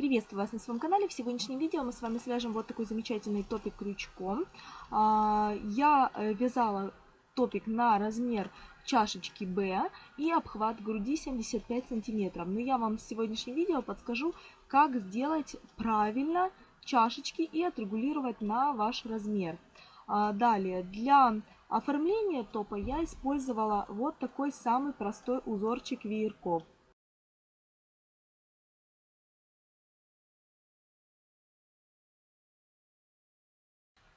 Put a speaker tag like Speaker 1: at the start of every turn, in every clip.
Speaker 1: Приветствую вас на своем канале. В сегодняшнем видео мы с вами свяжем вот такой замечательный топик крючком. А, я э, вязала топик на размер чашечки Б и обхват груди 75 сантиметров. Но я вам в сегодняшнем видео подскажу, как сделать правильно чашечки и отрегулировать на ваш размер. А, далее, для оформления топа я использовала вот такой самый простой узорчик веерков.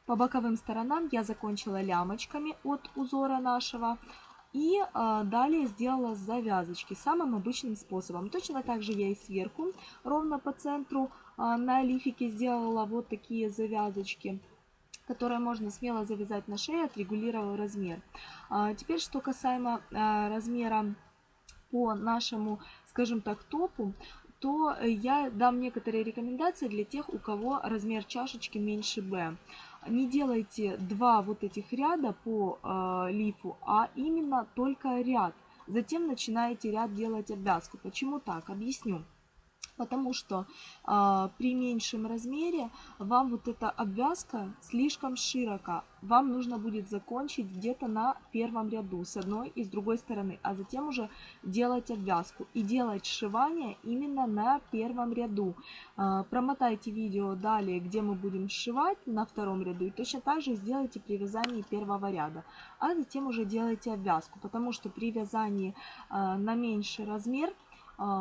Speaker 1: По боковым сторонам я закончила лямочками от узора нашего. И э, далее сделала завязочки самым обычным способом. Точно так же я и сверху, ровно по центру э, на лифике сделала вот такие завязочки которые можно смело завязать на шее, отрегулировав размер. А, теперь, что касаемо а, размера по нашему, скажем так, топу, то я дам некоторые рекомендации для тех, у кого размер чашечки меньше B. Не делайте два вот этих ряда по э, лифу, а именно только ряд. Затем начинаете ряд делать обвязку. Почему так? Объясню потому что э, при меньшем размере вам вот эта обвязка слишком широка. Вам нужно будет закончить где-то на первом ряду с одной и с другой стороны, а затем уже делать обвязку и делать сшивание именно на первом ряду. Э, промотайте видео далее, где мы будем сшивать на втором ряду и точно так же сделайте при вязании первого ряда, а затем уже делайте обвязку, потому что при вязании э, на меньший размер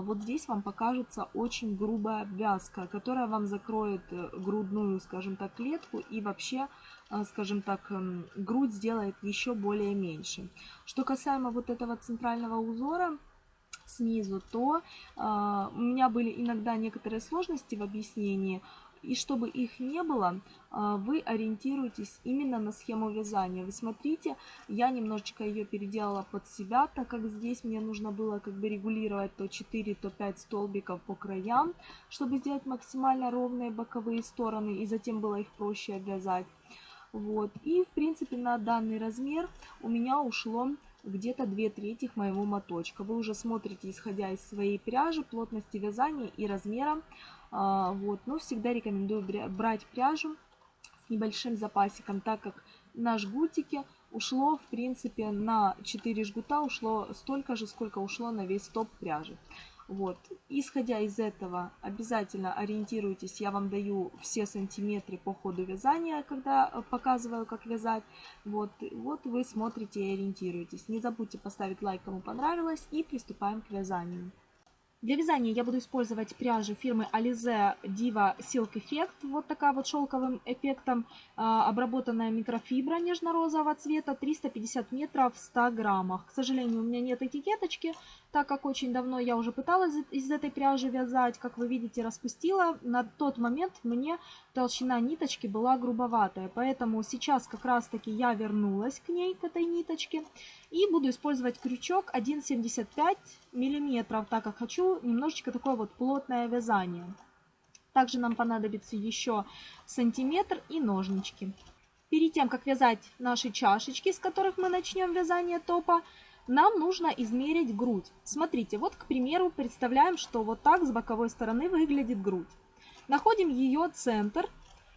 Speaker 1: вот здесь вам покажется очень грубая обвязка, которая вам закроет э, грудную, скажем так, клетку и вообще, а, скажем так, эм, грудь сделает еще более меньше. Что касаемо вот этого центрального узора, снизу, то э, у меня были иногда некоторые сложности в объяснении. И чтобы их не было, а, вы ориентируетесь именно на схему вязания. Вы смотрите, я немножечко ее переделала под себя, так как здесь мне нужно было как бы регулировать то 4, то 5 столбиков по краям, чтобы сделать максимально ровные боковые стороны, и затем было их проще обвязать. Вот. И, в принципе, на данный размер у меня ушло где-то 2 трети моего моточка. Вы уже смотрите, исходя из своей пряжи, плотности вязания и размера. А, вот. Но всегда рекомендую брать пряжу с небольшим запасиком, так как на жгутике ушло, в принципе, на 4 жгута ушло столько же, сколько ушло на весь топ пряжи. Вот. Исходя из этого, обязательно ориентируйтесь, я вам даю все сантиметры по ходу вязания, когда э, показываю, как вязать. Вот, вот вы смотрите и ориентируетесь. Не забудьте поставить лайк, кому понравилось, и приступаем к вязанию. Для вязания я буду использовать пряжу фирмы Alize Diva Silk Effect. Вот такая вот шелковым эффектом а, обработанная микрофибра нежно-розового цвета. 350 метров в 100 граммах. К сожалению, у меня нет этикеточки, так как очень давно я уже пыталась из этой пряжи вязать. Как вы видите, распустила. На тот момент мне толщина ниточки была грубоватая. Поэтому сейчас как раз таки я вернулась к ней, к этой ниточке. И буду использовать крючок 1,75 миллиметров, так как хочу немножечко такое вот плотное вязание. Также нам понадобится еще сантиметр и ножнички. Перед тем, как вязать наши чашечки, с которых мы начнем вязание топа, нам нужно измерить грудь. Смотрите, вот, к примеру, представляем, что вот так с боковой стороны выглядит грудь. Находим ее центр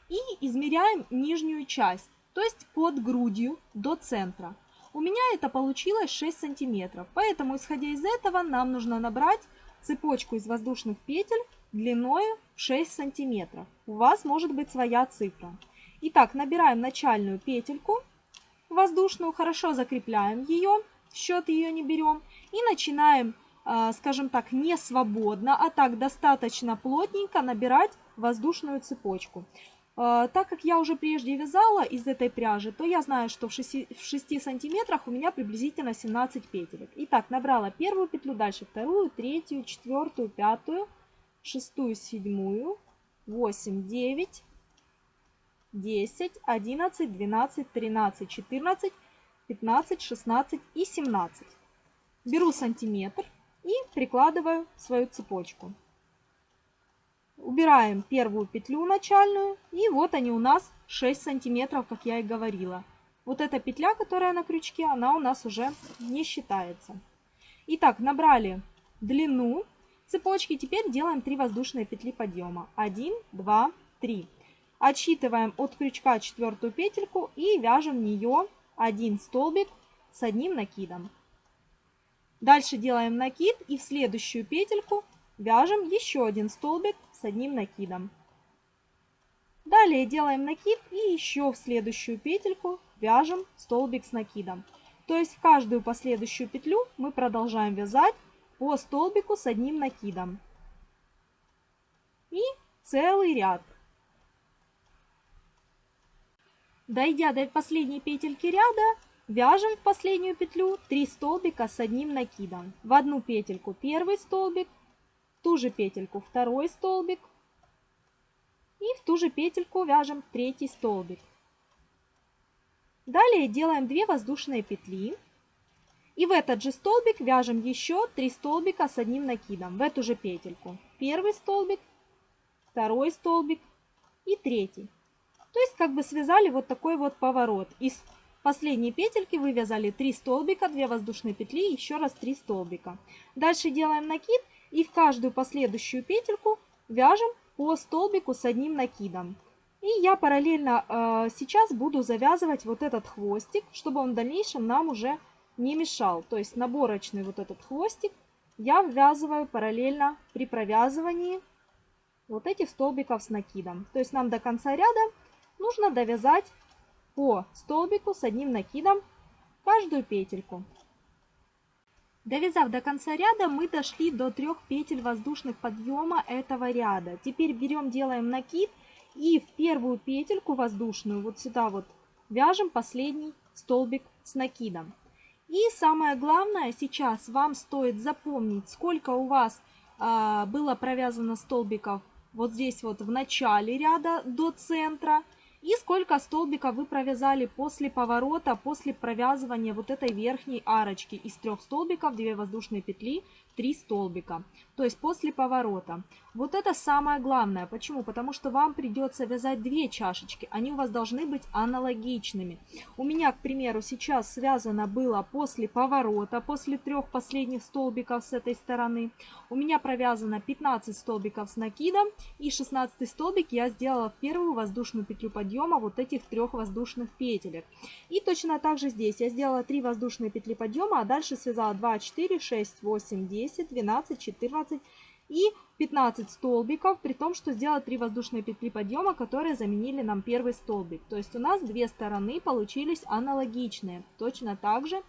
Speaker 1: и измеряем нижнюю часть, то есть под грудью до центра. У меня это получилось 6 сантиметров, поэтому, исходя из этого, нам нужно набрать цепочку из воздушных петель длиной 6 сантиметров. У вас может быть своя цифра. Итак, набираем начальную петельку воздушную, хорошо закрепляем ее, счет ее не берем. И начинаем, а, скажем так, не свободно, а так достаточно плотненько набирать воздушную цепочку. А, так как я уже прежде вязала из этой пряжи, то я знаю, что в 6, в 6 сантиметрах у меня приблизительно 17 петелек. Итак, набрала первую петлю, дальше вторую, третью, четвертую, пятую, шестую, седьмую, 8, 9, 10, 11, 12, 13, 14, 15, 16 и 17. Беру сантиметр и прикладываю свою цепочку. Убираем первую петлю начальную. И вот они у нас 6 сантиметров, как я и говорила. Вот эта петля, которая на крючке, она у нас уже не считается. Итак, набрали длину. цепочки. Теперь делаем 3 воздушные петли подъема. 1, 2, 3. Отсчитываем от крючка четвертую петельку и вяжем в нее один столбик с одним накидом. Дальше делаем накид и в следующую петельку вяжем еще один столбик с одним накидом. Далее делаем накид и еще в следующую петельку вяжем столбик с накидом. То есть в каждую последующую петлю мы продолжаем вязать по столбику с одним накидом. И целый ряд. Дойдя до последней петельки ряда, вяжем в последнюю петлю 3 столбика с одним накидом. В одну петельку первый столбик, в ту же петельку второй столбик и в ту же петельку вяжем третий столбик. Далее делаем 2 воздушные петли. И в этот же столбик вяжем еще 3 столбика с одним накидом в эту же петельку. Первый столбик, второй столбик и третий. То есть как бы связали вот такой вот поворот. Из последней петельки вывязали 3 столбика, 2 воздушные петли, еще раз 3 столбика. Дальше делаем накид и в каждую последующую петельку вяжем по столбику с одним накидом. И я параллельно э, сейчас буду завязывать вот этот хвостик, чтобы он в дальнейшем нам уже не мешал. То есть наборочный вот этот хвостик я ввязываю параллельно при провязывании вот этих столбиков с накидом. То есть нам до конца ряда нужно довязать по столбику с одним накидом каждую петельку. Довязав до конца ряда, мы дошли до трех петель воздушных подъема этого ряда. Теперь берем, делаем накид и в первую петельку воздушную, вот сюда вот, вяжем последний столбик с накидом. И самое главное, сейчас вам стоит запомнить, сколько у вас а, было провязано столбиков вот здесь вот в начале ряда до центра – и сколько столбиков вы провязали после поворота, после провязывания вот этой верхней арочки. Из трех столбиков 2 воздушные петли, 3 столбика. То есть после поворота. Вот это самое главное. Почему? Потому что вам придется вязать две чашечки. Они у вас должны быть аналогичными. У меня, к примеру, сейчас связано было после поворота, после трех последних столбиков с этой стороны. У меня провязано 15 столбиков с накидом. И 16 столбик я сделала в первую воздушную петлю подъема вот этих трех воздушных петелек. И точно так же здесь я сделала 3 воздушные петли подъема, а дальше связала 2, 4, 6, 8, 10. 10, 12, 14 и 15 столбиков, при том, что сделала 3 воздушные петли подъема, которые заменили нам первый столбик. То есть у нас две стороны получились аналогичные. Точно так же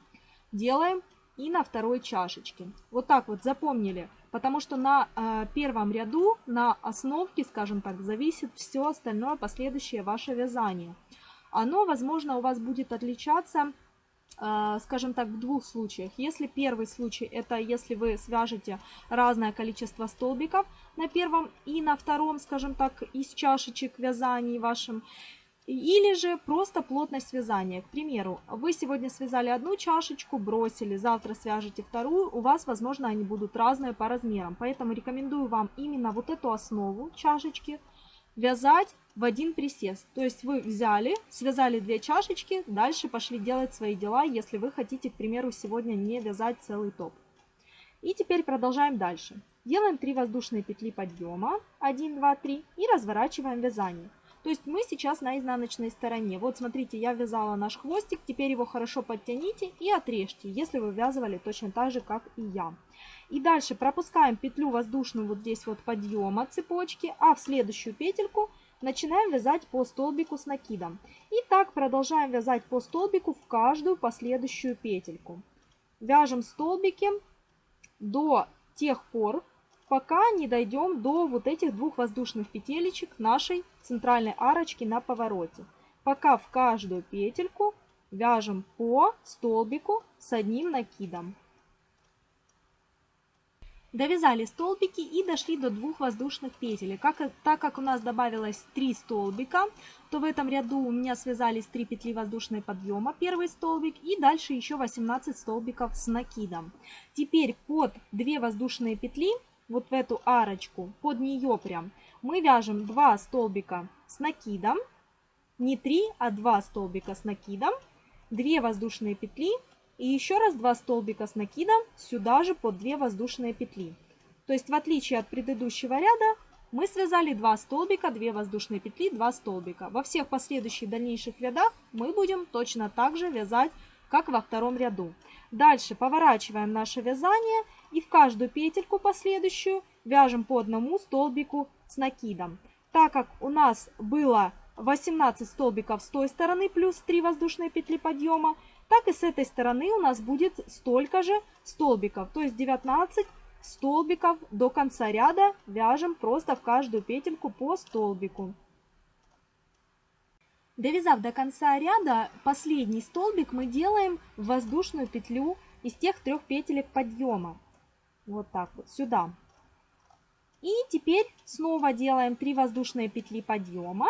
Speaker 1: делаем и на второй чашечке. Вот так вот запомнили, потому что на э, первом ряду, на основке, скажем так, зависит все остальное последующее ваше вязание. Оно, возможно, у вас будет отличаться скажем так, в двух случаях. Если первый случай, это если вы свяжете разное количество столбиков на первом и на втором, скажем так, из чашечек вязаний вашим, или же просто плотность вязания. К примеру, вы сегодня связали одну чашечку, бросили, завтра свяжете вторую, у вас, возможно, они будут разные по размерам. Поэтому рекомендую вам именно вот эту основу чашечки вязать в один присест. То есть вы взяли, связали две чашечки, дальше пошли делать свои дела, если вы хотите, к примеру, сегодня не вязать целый топ. И теперь продолжаем дальше. Делаем 3 воздушные петли подъема, 1, 2, 3 и разворачиваем вязание. То есть мы сейчас на изнаночной стороне. Вот смотрите, я вязала наш хвостик, теперь его хорошо подтяните и отрежьте, если вы вязывали точно так же, как и я. И дальше пропускаем петлю воздушную вот здесь вот подъема цепочки, а в следующую петельку начинаем вязать по столбику с накидом. И так продолжаем вязать по столбику в каждую последующую петельку. Вяжем столбики до тех пор, пока не дойдем до вот этих двух воздушных петелечек нашей центральной арочки на повороте. Пока в каждую петельку вяжем по столбику с одним накидом. Довязали столбики и дошли до двух воздушных петель. Как, так как у нас добавилось 3 столбика, то в этом ряду у меня связались 3 петли воздушной подъема, первый столбик, и дальше еще 18 столбиков с накидом. Теперь под 2 воздушные петли, вот в эту арочку, под нее прям, мы вяжем 2 столбика с накидом, не 3, а 2 столбика с накидом, 2 воздушные петли и еще раз 2 столбика с накидом сюда же под 2 воздушные петли. То есть в отличие от предыдущего ряда, мы связали 2 столбика, 2 воздушные петли, 2 столбика. Во всех последующих дальнейших рядах мы будем точно так же вязать, как во втором ряду. Дальше поворачиваем наше вязание и в каждую петельку последующую вяжем по одному столбику с накидом. Так как у нас было 18 столбиков с той стороны плюс 3 воздушные петли подъема, так и с этой стороны у нас будет столько же столбиков, то есть 19 столбиков до конца ряда вяжем просто в каждую петельку по столбику. Довязав до конца ряда, последний столбик мы делаем в воздушную петлю из тех трех петелек подъема. Вот так вот, сюда. И теперь снова делаем 3 воздушные петли подъема.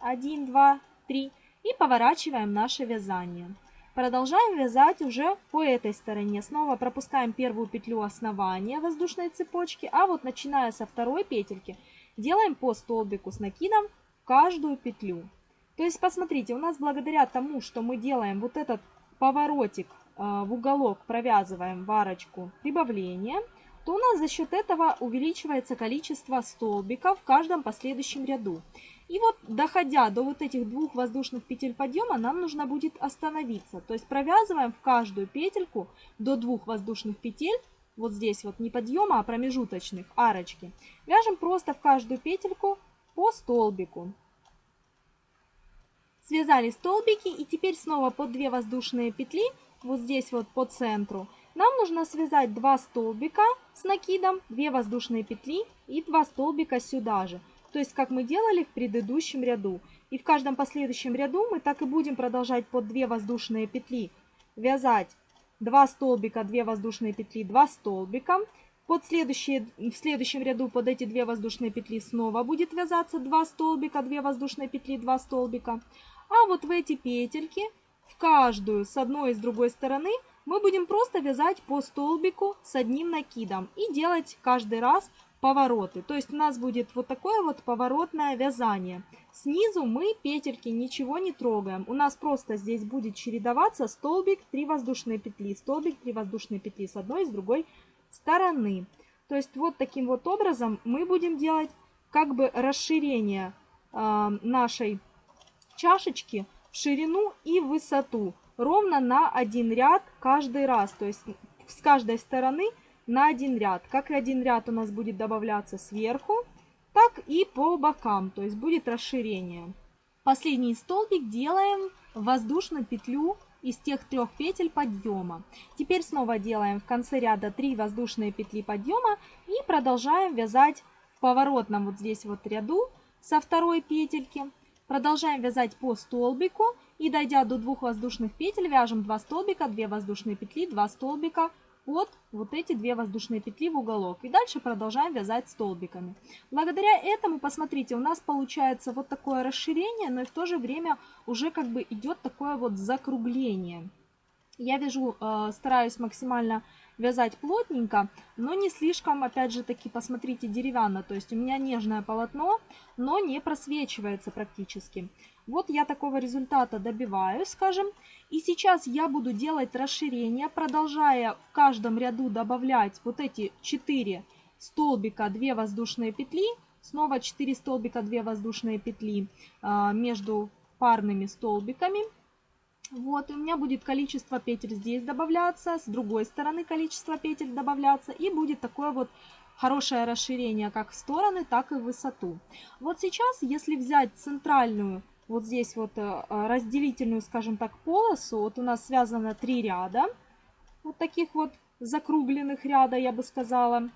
Speaker 1: 1, 2, 3. И поворачиваем наше вязание. Продолжаем вязать уже по этой стороне. Снова пропускаем первую петлю основания воздушной цепочки, а вот начиная со второй петельки делаем по столбику с накидом каждую петлю. То есть посмотрите, у нас благодаря тому, что мы делаем вот этот поворотик э, в уголок, провязываем варочку прибавления, то у нас за счет этого увеличивается количество столбиков в каждом последующем ряду. И вот доходя до вот этих двух воздушных петель подъема, нам нужно будет остановиться. То есть провязываем в каждую петельку до двух воздушных петель, вот здесь вот не подъема, а промежуточных, арочки. Вяжем просто в каждую петельку по столбику. Связали столбики и теперь снова по 2 воздушные петли, вот здесь вот по центру. Нам нужно связать 2 столбика с накидом, 2 воздушные петли и 2 столбика сюда же то есть как мы делали в предыдущем ряду. И в каждом последующем ряду мы так и будем продолжать под 2 воздушные петли вязать 2 столбика, 2 воздушные петли, 2 столбика. Под следующие, в следующем ряду под эти 2 воздушные петли снова будет вязаться 2 столбика, 2 воздушные петли, 2 столбика. А вот в эти петельки, в каждую с одной и с другой стороны, мы будем просто вязать по столбику с одним накидом и делать каждый раз повороты. То есть у нас будет вот такое вот поворотное вязание. Снизу мы петельки ничего не трогаем. У нас просто здесь будет чередоваться столбик, 3 воздушные петли, столбик, 3 воздушные петли с одной и с другой стороны. То есть вот таким вот образом мы будем делать как бы расширение э, нашей чашечки в ширину и в высоту ровно на один ряд каждый раз. То есть с каждой стороны на один ряд. Как и один ряд у нас будет добавляться сверху, так и по бокам, то есть будет расширение. Последний столбик делаем воздушную петлю из тех трех петель подъема. Теперь снова делаем в конце ряда 3 воздушные петли подъема и продолжаем вязать в поворотном вот здесь вот ряду со второй петельки. Продолжаем вязать по столбику и дойдя до двух воздушных петель, вяжем 2 столбика, 2 воздушные петли, 2 столбика под вот эти две воздушные петли в уголок. И дальше продолжаем вязать столбиками. Благодаря этому, посмотрите, у нас получается вот такое расширение, но и в то же время уже как бы идет такое вот закругление. Я вяжу, э, стараюсь максимально вязать плотненько, но не слишком, опять же таки, посмотрите, деревянно. То есть у меня нежное полотно, но не просвечивается практически. Вот я такого результата добиваюсь, скажем. И сейчас я буду делать расширение, продолжая в каждом ряду добавлять вот эти 4 столбика, 2 воздушные петли. Снова 4 столбика, 2 воздушные петли а, между парными столбиками. Вот, и у меня будет количество петель здесь добавляться, с другой стороны количество петель добавляться. И будет такое вот хорошее расширение как в стороны, так и в высоту. Вот сейчас, если взять центральную вот здесь вот э, разделительную, скажем так, полосу. Вот у нас связано три ряда, вот таких вот закругленных ряда, я бы сказала.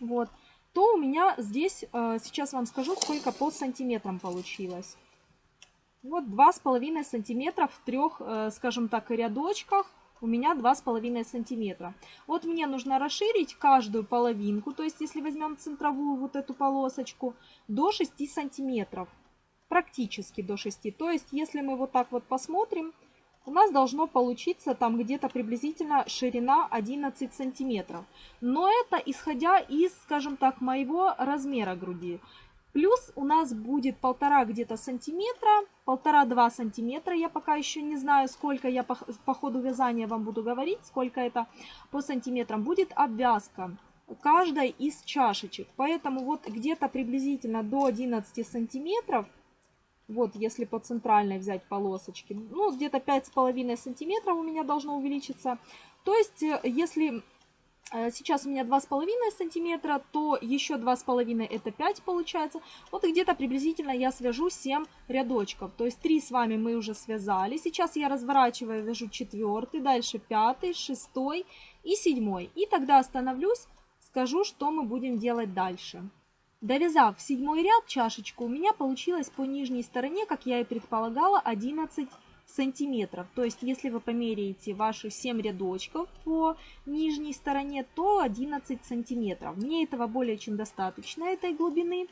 Speaker 1: Вот. То у меня здесь, э, сейчас вам скажу, сколько по сантиметрам получилось. Вот два с половиной сантиметра в трех, э, скажем так, рядочках у меня два с половиной сантиметра. Вот мне нужно расширить каждую половинку, то есть если возьмем центровую вот эту полосочку, до 6 сантиметров практически до 6. То есть, если мы вот так вот посмотрим, у нас должно получиться там где-то приблизительно ширина 11 сантиметров. Но это исходя из, скажем так, моего размера груди. Плюс у нас будет полтора где-то сантиметра, полтора-два сантиметра. Я пока еще не знаю, сколько я по, по ходу вязания вам буду говорить, сколько это по сантиметрам. Будет обвязка каждой из чашечек. Поэтому вот где-то приблизительно до 11 сантиметров, вот если по центральной взять полосочки, ну где-то 5,5 сантиметров у меня должно увеличиться. То есть э, если Э, сейчас у меня 2,5 сантиметра, то еще 2,5 это 5 получается. Вот где-то приблизительно я свяжу 7 рядочков. То есть 3 с вами мы уже связали. Сейчас я разворачиваю, вяжу 4, дальше 5, 6 и 7. И тогда остановлюсь, скажу, что мы будем делать дальше. Довязав седьмой ряд чашечку, у меня получилось по нижней стороне, как я и предполагала, 11 сантиметров. То есть, если вы померяете ваши 7 рядочков по нижней стороне, то 11 сантиметров. Мне этого более чем достаточно, этой глубины.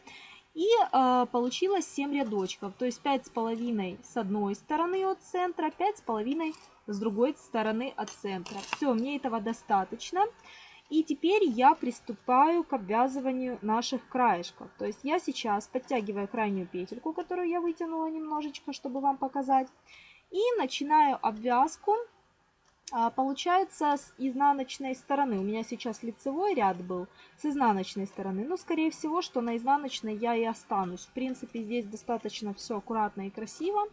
Speaker 1: И э, получилось 7 рядочков, то есть 5,5 с одной стороны от центра, 5,5 с другой стороны от центра. Все, мне этого достаточно. И теперь я приступаю к обвязыванию наших краешков. То есть я сейчас подтягиваю крайнюю петельку, которую я вытянула немножечко, чтобы вам показать. И начинаю обвязку. А, получается с изнаночной стороны. У меня сейчас лицевой ряд был с изнаночной стороны. Но скорее всего, что на изнаночной я и останусь. В принципе, здесь достаточно все аккуратно и красиво.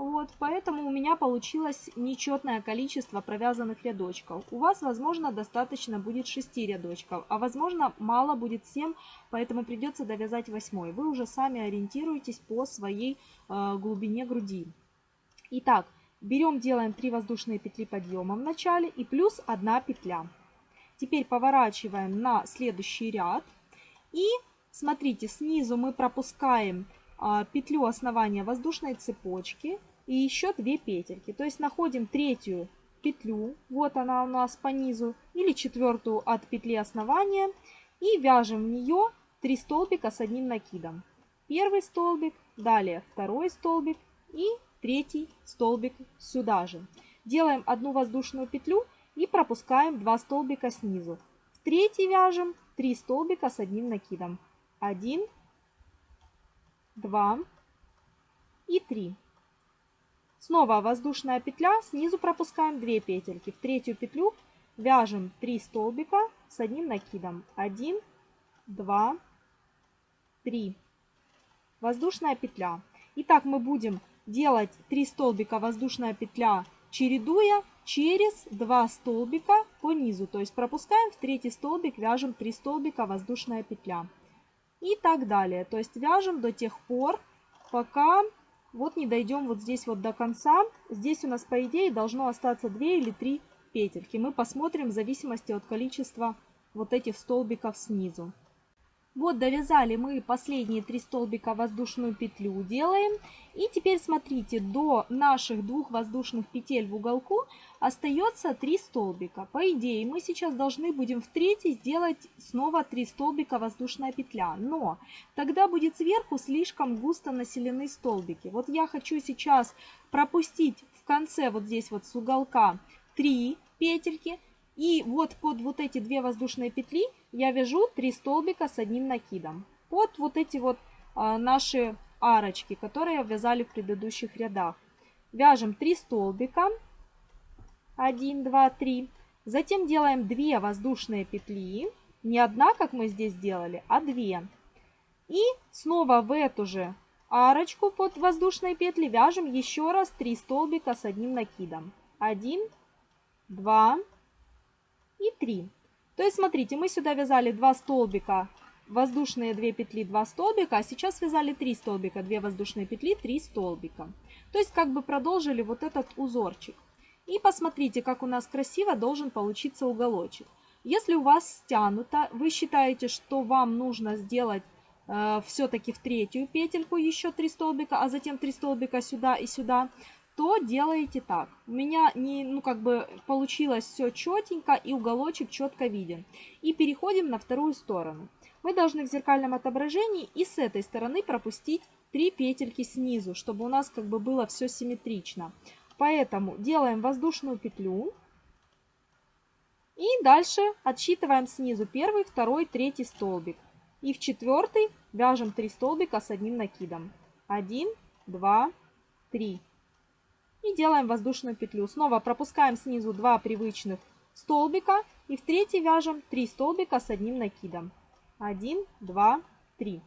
Speaker 1: Вот, поэтому у меня получилось нечетное количество провязанных рядочков. У вас, возможно, достаточно будет 6 рядочков, а возможно, мало будет 7, поэтому придется довязать 8. Вы уже сами ориентируетесь по своей э, глубине груди. Итак, берем, делаем 3 воздушные петли подъема в начале и плюс 1 петля. Теперь поворачиваем на следующий ряд. И смотрите, снизу мы пропускаем а, петлю основания воздушной цепочки и еще 2 петельки. То есть находим третью петлю, вот она у нас по низу, или четвертую от петли основания и вяжем в нее 3 столбика с одним накидом. Первый столбик, далее второй столбик и третий столбик сюда же. Делаем одну воздушную петлю и пропускаем 2 столбика снизу. В третий вяжем 3 столбика с одним накидом. 1, 2 и 3. Снова воздушная петля, снизу пропускаем 2 петельки. В третью петлю вяжем 3 столбика с одним накидом. 1, 2, 3. Воздушная петля. Итак, мы будем делать 3 столбика воздушная петля, чередуя через 2 столбика по низу. То есть пропускаем в третий столбик, вяжем 3 столбика воздушная петля. И так далее. То есть вяжем до тех пор, пока вот не дойдем вот здесь вот до конца. Здесь у нас по идее должно остаться 2 или 3 петельки. Мы посмотрим в зависимости от количества вот этих столбиков снизу. Вот довязали мы последние три столбика воздушную петлю делаем. И теперь смотрите, до наших двух воздушных петель в уголку остается 3 столбика. По идее, мы сейчас должны будем в третий сделать снова 3 столбика воздушная петля. Но тогда будет сверху слишком густо населены столбики. Вот я хочу сейчас пропустить в конце вот здесь вот с уголка 3 петельки. И вот под вот эти две воздушные петли я вяжу 3 столбика с одним накидом. Под вот эти вот а, наши арочки, которые вязали в предыдущих рядах. Вяжем 3 столбика. 1, 2, 3. Затем делаем 2 воздушные петли. Не одна, как мы здесь делали, а 2. И снова в эту же арочку под воздушные петли вяжем еще раз 3 столбика с одним накидом. 1, 2 и 3. То есть, смотрите, мы сюда вязали 2 столбика воздушные 2 петли, 2 столбика, а сейчас связали 3 столбика, 2 воздушные петли, 3 столбика. То есть как бы продолжили вот этот узорчик. И посмотрите, как у нас красиво должен получиться уголочек. Если у вас стянуто, вы считаете, что вам нужно сделать э, все-таки в третью петельку еще 3 столбика, а затем 3 столбика сюда и сюда, то делаете так. У меня не, ну, как бы получилось все четенько и уголочек четко виден. И переходим на вторую сторону мы должны в зеркальном отображении и с этой стороны пропустить 3 петельки снизу, чтобы у нас как бы было все симметрично. Поэтому делаем воздушную петлю. И дальше отсчитываем снизу первый, второй, третий столбик. И в четвертый вяжем 3 столбика с одним накидом. 1, 2, 3. И делаем воздушную петлю. Снова пропускаем снизу 2 привычных столбика и в третий вяжем 3 столбика с одним накидом. 1, 2, 3.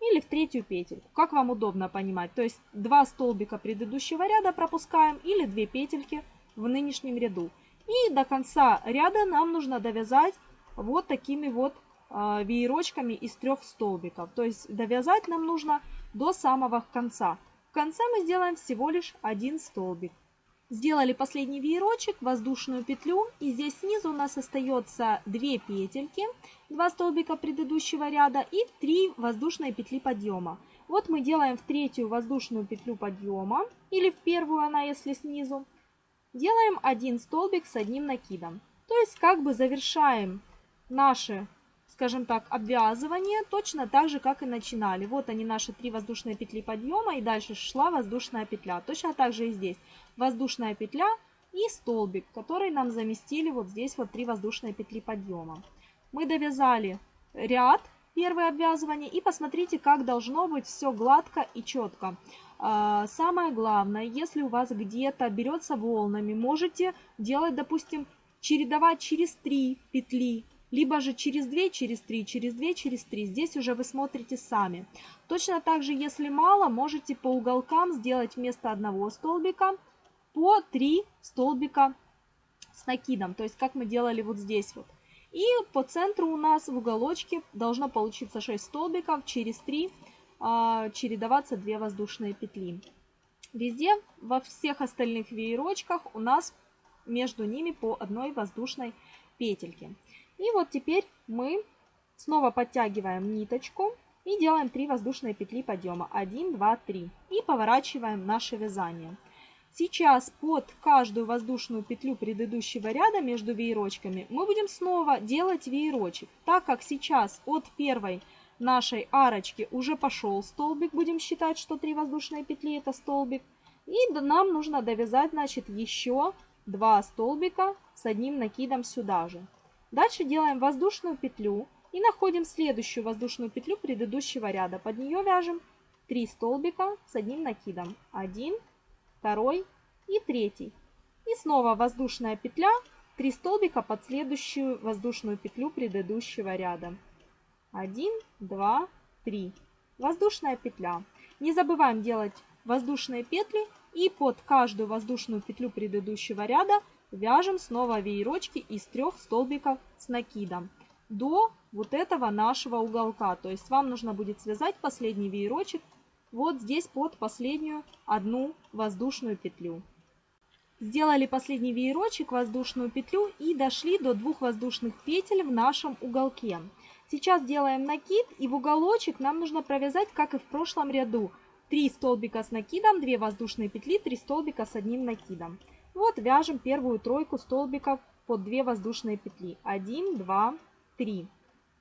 Speaker 1: Или в третью петельку, как вам удобно понимать. То есть 2 столбика предыдущего ряда пропускаем или 2 петельки в нынешнем ряду. И до конца ряда нам нужно довязать вот такими вот э, веерочками из трех столбиков. То есть довязать нам нужно до самого конца. Конце мы сделаем всего лишь один столбик. Сделали последний веерочек, воздушную петлю. И здесь снизу у нас остается 2 петельки, 2 столбика предыдущего ряда и 3 воздушные петли подъема. Вот мы делаем в третью воздушную петлю подъема, или в первую она, если снизу. Делаем один столбик с одним накидом. То есть как бы завершаем наши скажем так, обвязывание точно так же, как и начинали. Вот они наши три воздушные петли подъема и дальше шла воздушная петля. Точно так же и здесь. Воздушная петля и столбик, который нам заместили вот здесь вот три воздушные петли подъема. Мы довязали ряд, первое обвязывание, и посмотрите, как должно быть все гладко и четко. А, самое главное, если у вас где-то берется волнами, можете делать, допустим, чередовать через три петли либо же через 2, через 3, через 2, через 3. Здесь уже вы смотрите сами. Точно так же, если мало, можете по уголкам сделать вместо одного столбика по 3 столбика с накидом. То есть, как мы делали вот здесь вот. И по центру у нас в уголочке должно получиться 6 столбиков, через 3 а, чередоваться 2 воздушные петли. Везде, во всех остальных веерочках у нас между ними по одной воздушной петельке. И вот теперь мы снова подтягиваем ниточку и делаем 3 воздушные петли подъема. 1, 2, 3. И поворачиваем наше вязание. Сейчас под каждую воздушную петлю предыдущего ряда между веерочками мы будем снова делать веерочек. Так как сейчас от первой нашей арочки уже пошел столбик, будем считать, что 3 воздушные петли это столбик. И нам нужно довязать, значит, еще 2 столбика с одним накидом сюда же. Дальше делаем воздушную петлю и находим следующую воздушную петлю предыдущего ряда. Под нее вяжем 3 столбика с одним накидом. 1, 2 и 3. И снова воздушная петля, 3 столбика под следующую воздушную петлю предыдущего ряда. 1, 2, 3. Воздушная петля. Не забываем делать воздушные петли и под каждую воздушную петлю предыдущего ряда Вяжем снова веерочки из трех столбиков с накидом до вот этого нашего уголка. То есть вам нужно будет связать последний веерочек вот здесь под последнюю одну воздушную петлю. Сделали последний веерочек, воздушную петлю и дошли до двух воздушных петель в нашем уголке. Сейчас делаем накид и в уголочек нам нужно провязать, как и в прошлом ряду, 3 столбика с накидом, 2 воздушные петли, 3 столбика с одним накидом. Вот вяжем первую тройку столбиков под 2 воздушные петли. 1, 2, 3.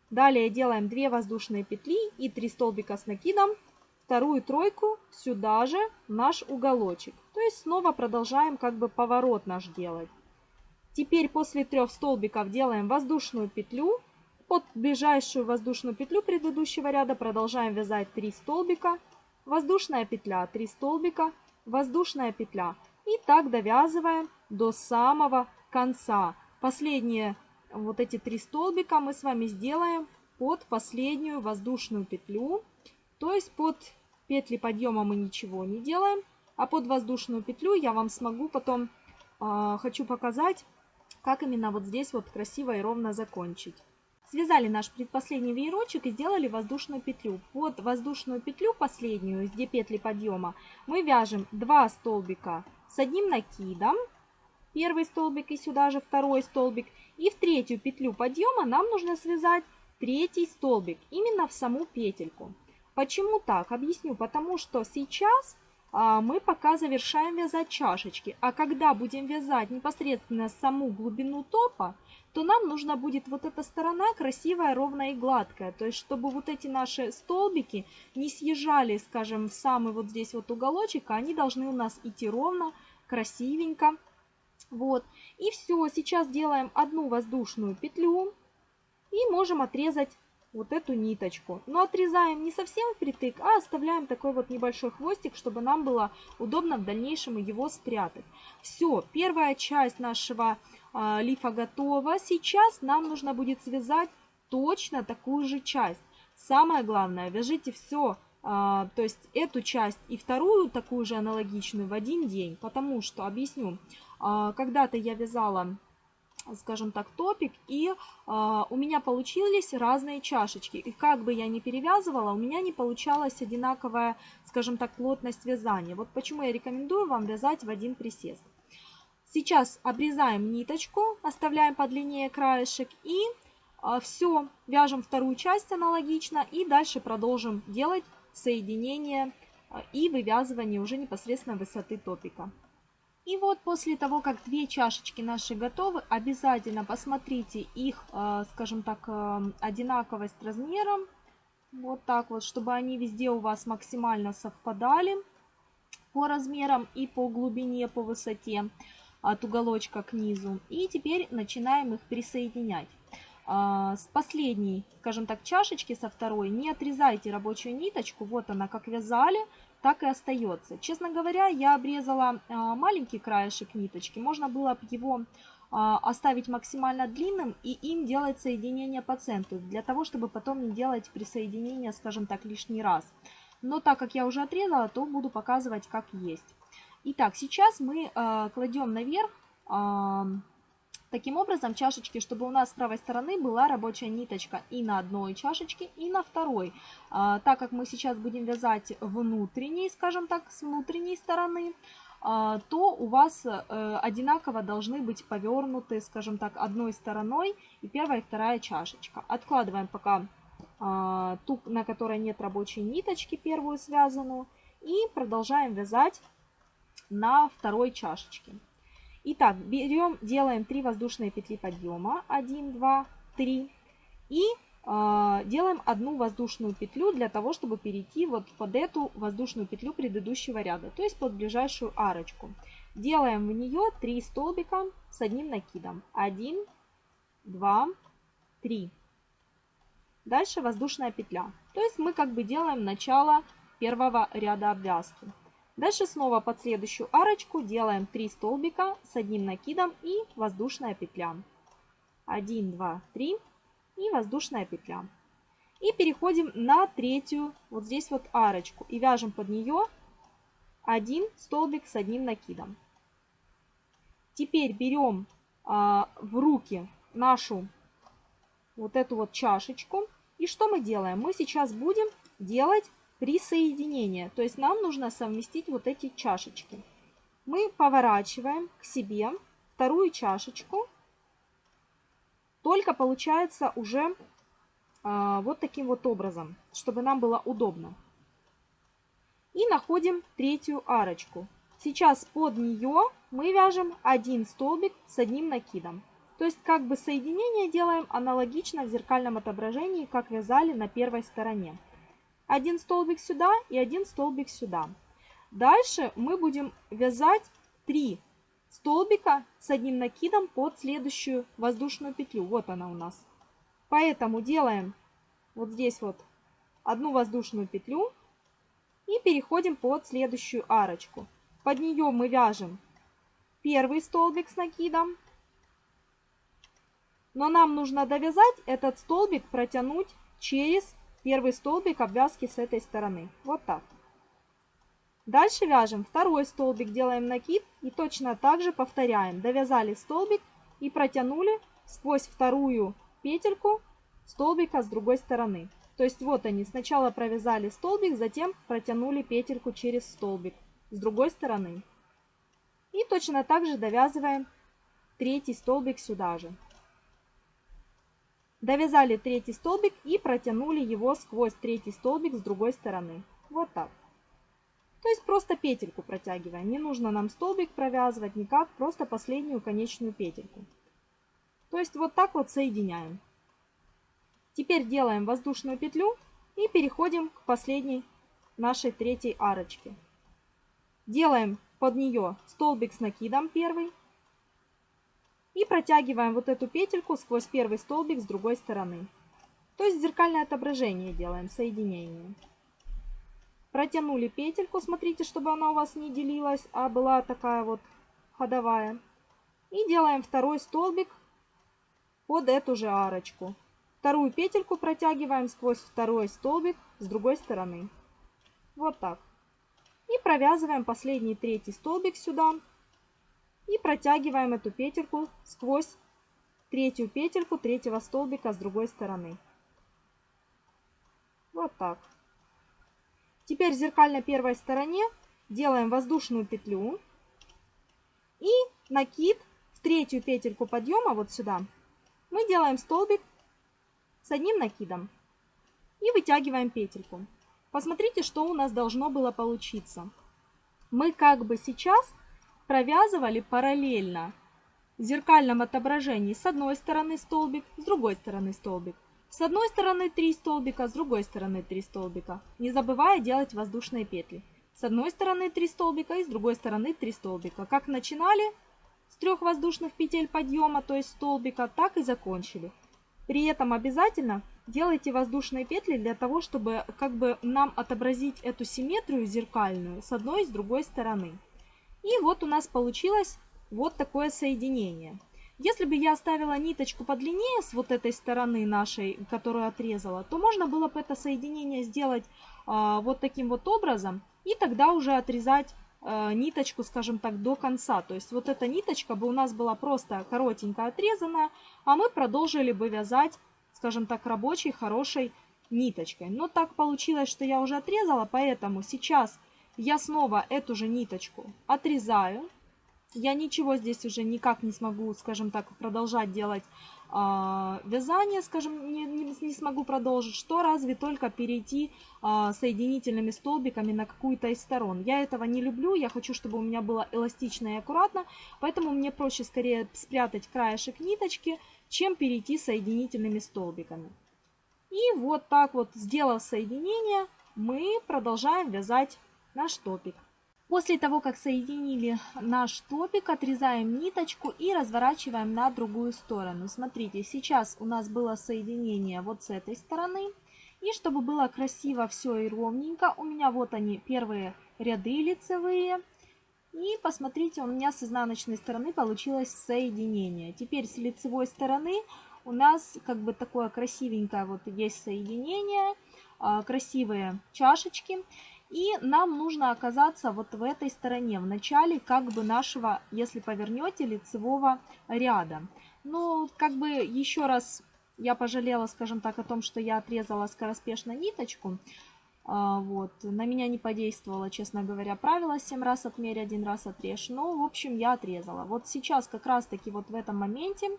Speaker 1: Далее делаем 2 воздушные петли и 3 столбика с накидом. Вторую тройку сюда же наш уголочек. То есть снова продолжаем как бы поворот наш делать. Теперь после трех столбиков делаем воздушную петлю. Под ближайшую воздушную петлю предыдущего ряда продолжаем вязать 3 столбика. Воздушная петля, 3 столбика, воздушная петля. И так довязываем до самого конца. Последние вот эти три столбика мы с вами сделаем под последнюю воздушную петлю. То есть под петли подъема мы ничего не делаем, а под воздушную петлю я вам смогу потом, э, хочу показать, как именно вот здесь вот красиво и ровно закончить. Связали наш предпоследний веерочек и сделали воздушную петлю. Под воздушную петлю последнюю, где петли подъема, мы вяжем 2 столбика с одним накидом, первый столбик и сюда же второй столбик. И в третью петлю подъема нам нужно связать третий столбик, именно в саму петельку. Почему так? Объясню. Потому что сейчас а, мы пока завершаем вязать чашечки. А когда будем вязать непосредственно саму глубину топа, то нам нужна будет вот эта сторона красивая, ровная и гладкая. То есть, чтобы вот эти наши столбики не съезжали, скажем, в самый вот здесь вот уголочек, а они должны у нас идти ровно, красивенько. Вот. И все, сейчас делаем одну воздушную петлю и можем отрезать вот эту ниточку. Но отрезаем не совсем впритык, а оставляем такой вот небольшой хвостик, чтобы нам было удобно в дальнейшем его спрятать. Все, первая часть нашего лифа готова. Сейчас нам нужно будет связать точно такую же часть. Самое главное, вяжите все, а, то есть эту часть и вторую такую же аналогичную в один день, потому что, объясню, а, когда-то я вязала скажем так, топик, и у меня получились разные чашечки. И как бы я ни перевязывала, у меня не получалась одинаковая, скажем так, плотность вязания. Вот почему я рекомендую вам вязать в один присест. Сейчас обрезаем ниточку, оставляем подлиннее краешек и э, все, вяжем вторую часть аналогично и дальше продолжим делать соединение э, и вывязывание уже непосредственно высоты топика. И вот после того, как две чашечки наши готовы, обязательно посмотрите их, э, скажем так, одинаковость размером. Вот так вот, чтобы они везде у вас максимально совпадали по размерам и по глубине, по высоте от уголочка к низу. И теперь начинаем их присоединять. А, с последней, скажем так, чашечки, со второй, не отрезайте рабочую ниточку. Вот она, как вязали, так и остается. Честно говоря, я обрезала а, маленький краешек ниточки. Можно было бы его а, оставить максимально длинным и им делать соединение по центру, для того, чтобы потом не делать присоединение, скажем так, лишний раз. Но так как я уже отрезала, то буду показывать как есть. Итак, сейчас мы а, кладем наверх Таким образом, чашечки, чтобы у нас с правой стороны была рабочая ниточка и на одной чашечке, и на второй. А, так как мы сейчас будем вязать внутренней, скажем так, с внутренней стороны, а, то у вас а, одинаково должны быть повернуты, скажем так, одной стороной и первая и вторая чашечка. Откладываем пока а, ту, на которой нет рабочей ниточки, первую связанную, и продолжаем вязать на второй чашечке. Итак, берем, делаем 3 воздушные петли подъема. 1, 2, 3. И э, делаем одну воздушную петлю для того, чтобы перейти вот под эту воздушную петлю предыдущего ряда, то есть под ближайшую арочку. Делаем в нее 3 столбика с одним накидом. 1, 2, 3. Дальше воздушная петля. То есть мы как бы делаем начало первого ряда обвязки. Дальше снова под следующую арочку делаем 3 столбика с одним накидом и воздушная петля. 1, 2, 3 и воздушная петля. И переходим на третью, вот здесь вот арочку. И вяжем под нее один столбик с одним накидом. Теперь берем а, в руки нашу вот эту вот чашечку. И что мы делаем? Мы сейчас будем делать присоединение. То есть нам нужно совместить вот эти чашечки. Мы поворачиваем к себе вторую чашечку. Только получается уже а, вот таким вот образом, чтобы нам было удобно. И находим третью арочку. Сейчас под нее мы вяжем один столбик с одним накидом. То есть как бы соединение делаем аналогично в зеркальном отображении, как вязали на первой стороне один столбик сюда и один столбик сюда. Дальше мы будем вязать 3 столбика с одним накидом под следующую воздушную петлю. Вот она у нас. Поэтому делаем вот здесь вот одну воздушную петлю и переходим под следующую арочку. Под нее мы вяжем первый столбик с накидом. Но нам нужно довязать этот столбик, протянуть через первый столбик обвязки с этой стороны. Вот так. Дальше вяжем второй столбик, делаем накид и точно так же повторяем. Довязали столбик и протянули сквозь вторую петельку столбика с другой стороны. То есть вот они, сначала провязали столбик, затем протянули петельку через столбик с другой стороны. И точно так же довязываем третий столбик сюда же. Довязали третий столбик и протянули его сквозь третий столбик с другой стороны. Вот так. То есть просто петельку протягиваем. Не нужно нам столбик провязывать никак, просто последнюю конечную петельку. То есть вот так вот соединяем. Теперь делаем воздушную петлю и переходим к последней нашей третьей арочке. Делаем под нее столбик с накидом первый, и протягиваем вот эту петельку сквозь первый столбик с другой стороны. То есть зеркальное отображение делаем, соединение. Протянули петельку, смотрите, чтобы она у вас не делилась, а была такая вот ходовая. И делаем второй столбик под эту же арочку. Вторую петельку протягиваем сквозь второй столбик с другой стороны. Вот так. И провязываем последний третий столбик сюда. И протягиваем эту петельку сквозь третью петельку третьего столбика с другой стороны. Вот так. Теперь зеркально первой стороне делаем воздушную петлю и накид в третью петельку подъема вот сюда. Мы делаем столбик с одним накидом и вытягиваем петельку. Посмотрите, что у нас должно было получиться. Мы как бы сейчас провязывали параллельно в зеркальном отображении с одной стороны столбик, с другой стороны столбик. С одной стороны 3 столбика, с другой стороны 3 столбика, не забывая делать воздушные петли. С одной стороны 3 столбика и с другой стороны 3 столбика. Как начинали с трех воздушных петель подъема, то есть столбика, так и закончили. При этом обязательно делайте воздушные петли для того, чтобы как бы нам отобразить эту симметрию зеркальную с одной и с другой стороны. И вот у нас получилось вот такое соединение. Если бы я оставила ниточку подлиннее с вот этой стороны нашей, которую отрезала, то можно было бы это соединение сделать а, вот таким вот образом. И тогда уже отрезать а, ниточку, скажем так, до конца. То есть вот эта ниточка бы у нас была просто коротенько отрезанная, а мы продолжили бы вязать, скажем так, рабочей, хорошей ниточкой. Но так получилось, что я уже отрезала, поэтому сейчас я снова эту же ниточку отрезаю я ничего здесь уже никак не смогу, скажем так, продолжать делать э, вязание, скажем, не, не, не смогу продолжить, что разве только перейти э, соединительными столбиками на какую-то из сторон. Я этого не люблю, я хочу, чтобы у меня было эластично и аккуратно, поэтому мне проще скорее спрятать краешек ниточки, чем перейти соединительными столбиками. И вот так вот, сделав соединение, мы продолжаем вязать наш топик. После того, как соединили наш топик, отрезаем ниточку и разворачиваем на другую сторону. Смотрите, сейчас у нас было соединение вот с этой стороны. И чтобы было красиво все и ровненько, у меня вот они, первые ряды лицевые. И посмотрите, у меня с изнаночной стороны получилось соединение. Теперь с лицевой стороны у нас как бы такое красивенькое вот есть соединение, а, красивые чашечки. И нам нужно оказаться вот в этой стороне, в начале как бы нашего, если повернете, лицевого ряда. Ну, как бы еще раз я пожалела, скажем так, о том, что я отрезала скороспешно ниточку. А, вот. На меня не подействовало, честно говоря, правило 7 раз отмерь, один раз отрежь. Но, в общем, я отрезала. Вот сейчас как раз-таки вот в этом моменте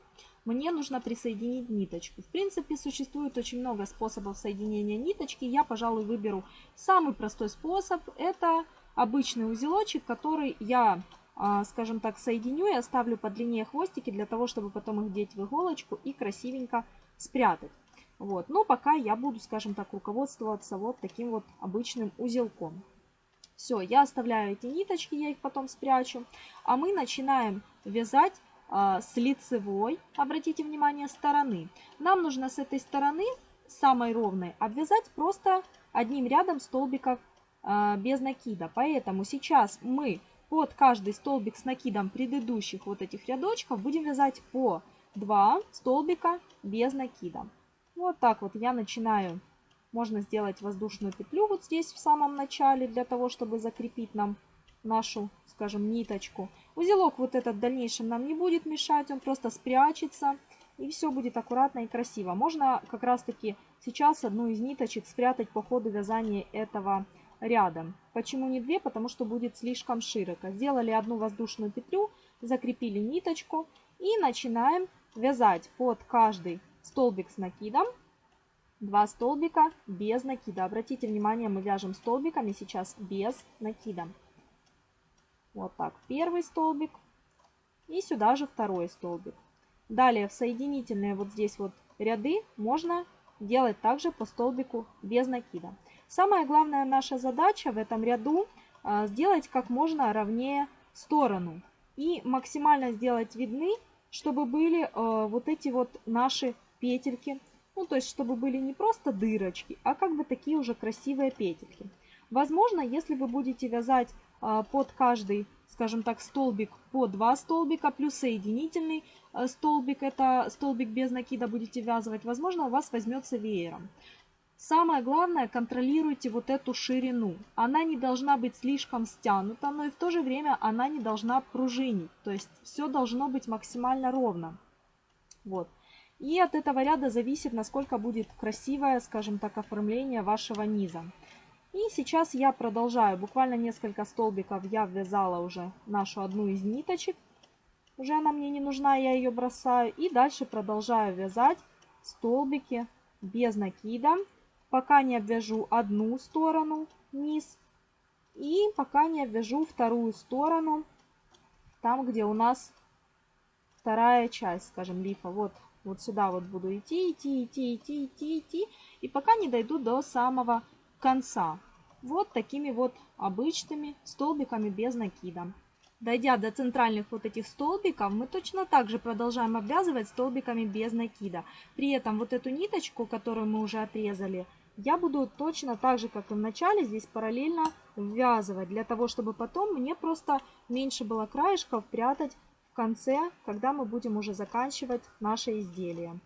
Speaker 1: мне нужно присоединить ниточку. В принципе, существует очень много способов соединения ниточки. Я, пожалуй, выберу самый простой способ. Это обычный узелочек, который я, а, скажем так, соединю и оставлю подлиннее хвостики для того, чтобы потом их деть в иголочку и красивенько спрятать. Вот. Но пока я буду, скажем так, руководствоваться вот таким вот обычным узелком. Все, я оставляю эти ниточки, я их потом спрячу. А мы начинаем вязать с лицевой, обратите внимание, стороны. Нам нужно с этой стороны, самой ровной, обвязать просто одним рядом столбиков э, без накида. Поэтому сейчас мы под каждый столбик с накидом предыдущих вот этих рядочков будем вязать по 2 столбика без накида. Вот так вот я начинаю. Можно сделать воздушную петлю вот здесь в самом начале, для того, чтобы закрепить нам нашу, скажем, ниточку. Узелок вот этот в дальнейшем нам не будет мешать, он просто спрячется. И все будет аккуратно и красиво. Можно как раз таки сейчас одну из ниточек спрятать по ходу вязания этого ряда. Почему не две? Потому что будет слишком широко. Сделали одну воздушную петлю, закрепили ниточку и начинаем вязать под каждый столбик с накидом, 2 столбика без накида. Обратите внимание, мы вяжем столбиками сейчас без накида. Вот так, первый столбик и сюда же второй столбик. Далее в соединительные вот здесь вот ряды можно делать также по столбику без накида. Самая главная наша задача в этом ряду а, сделать как можно ровнее сторону и максимально сделать видны, чтобы были а, вот эти вот наши петельки. Ну, то есть, чтобы были не просто дырочки, а как бы такие уже красивые петельки. Возможно, если вы будете вязать под каждый скажем так, столбик по 2 столбика, плюс соединительный э, столбик, это столбик без накида будете вязывать, возможно, у вас возьмется веером. Самое главное, контролируйте вот эту ширину. Она не должна быть слишком стянута, но и в то же время она не должна пружинить. То есть все должно быть максимально ровно. Вот. И от этого ряда зависит, насколько будет красивое, скажем так, оформление вашего низа. И сейчас я продолжаю. Буквально несколько столбиков я ввязала уже нашу одну из ниточек. Уже она мне не нужна, я ее бросаю. И дальше продолжаю вязать столбики без накида пока не обвяжу одну сторону низ и пока не обвяжу вторую сторону, там, где у нас вторая часть, скажем, лифа. Вот, вот сюда вот буду идти, идти, идти, идти, идти, идти, и пока не дойду до самого конца. Вот такими вот обычными столбиками без накида. Дойдя до центральных вот этих столбиков, мы точно так же продолжаем обвязывать столбиками без накида. При этом вот эту ниточку, которую мы уже отрезали, я буду точно так же, как и в начале, здесь параллельно ввязывать, для того, чтобы потом мне просто меньше было краешков прятать в конце, когда мы будем уже заканчивать наше изделие.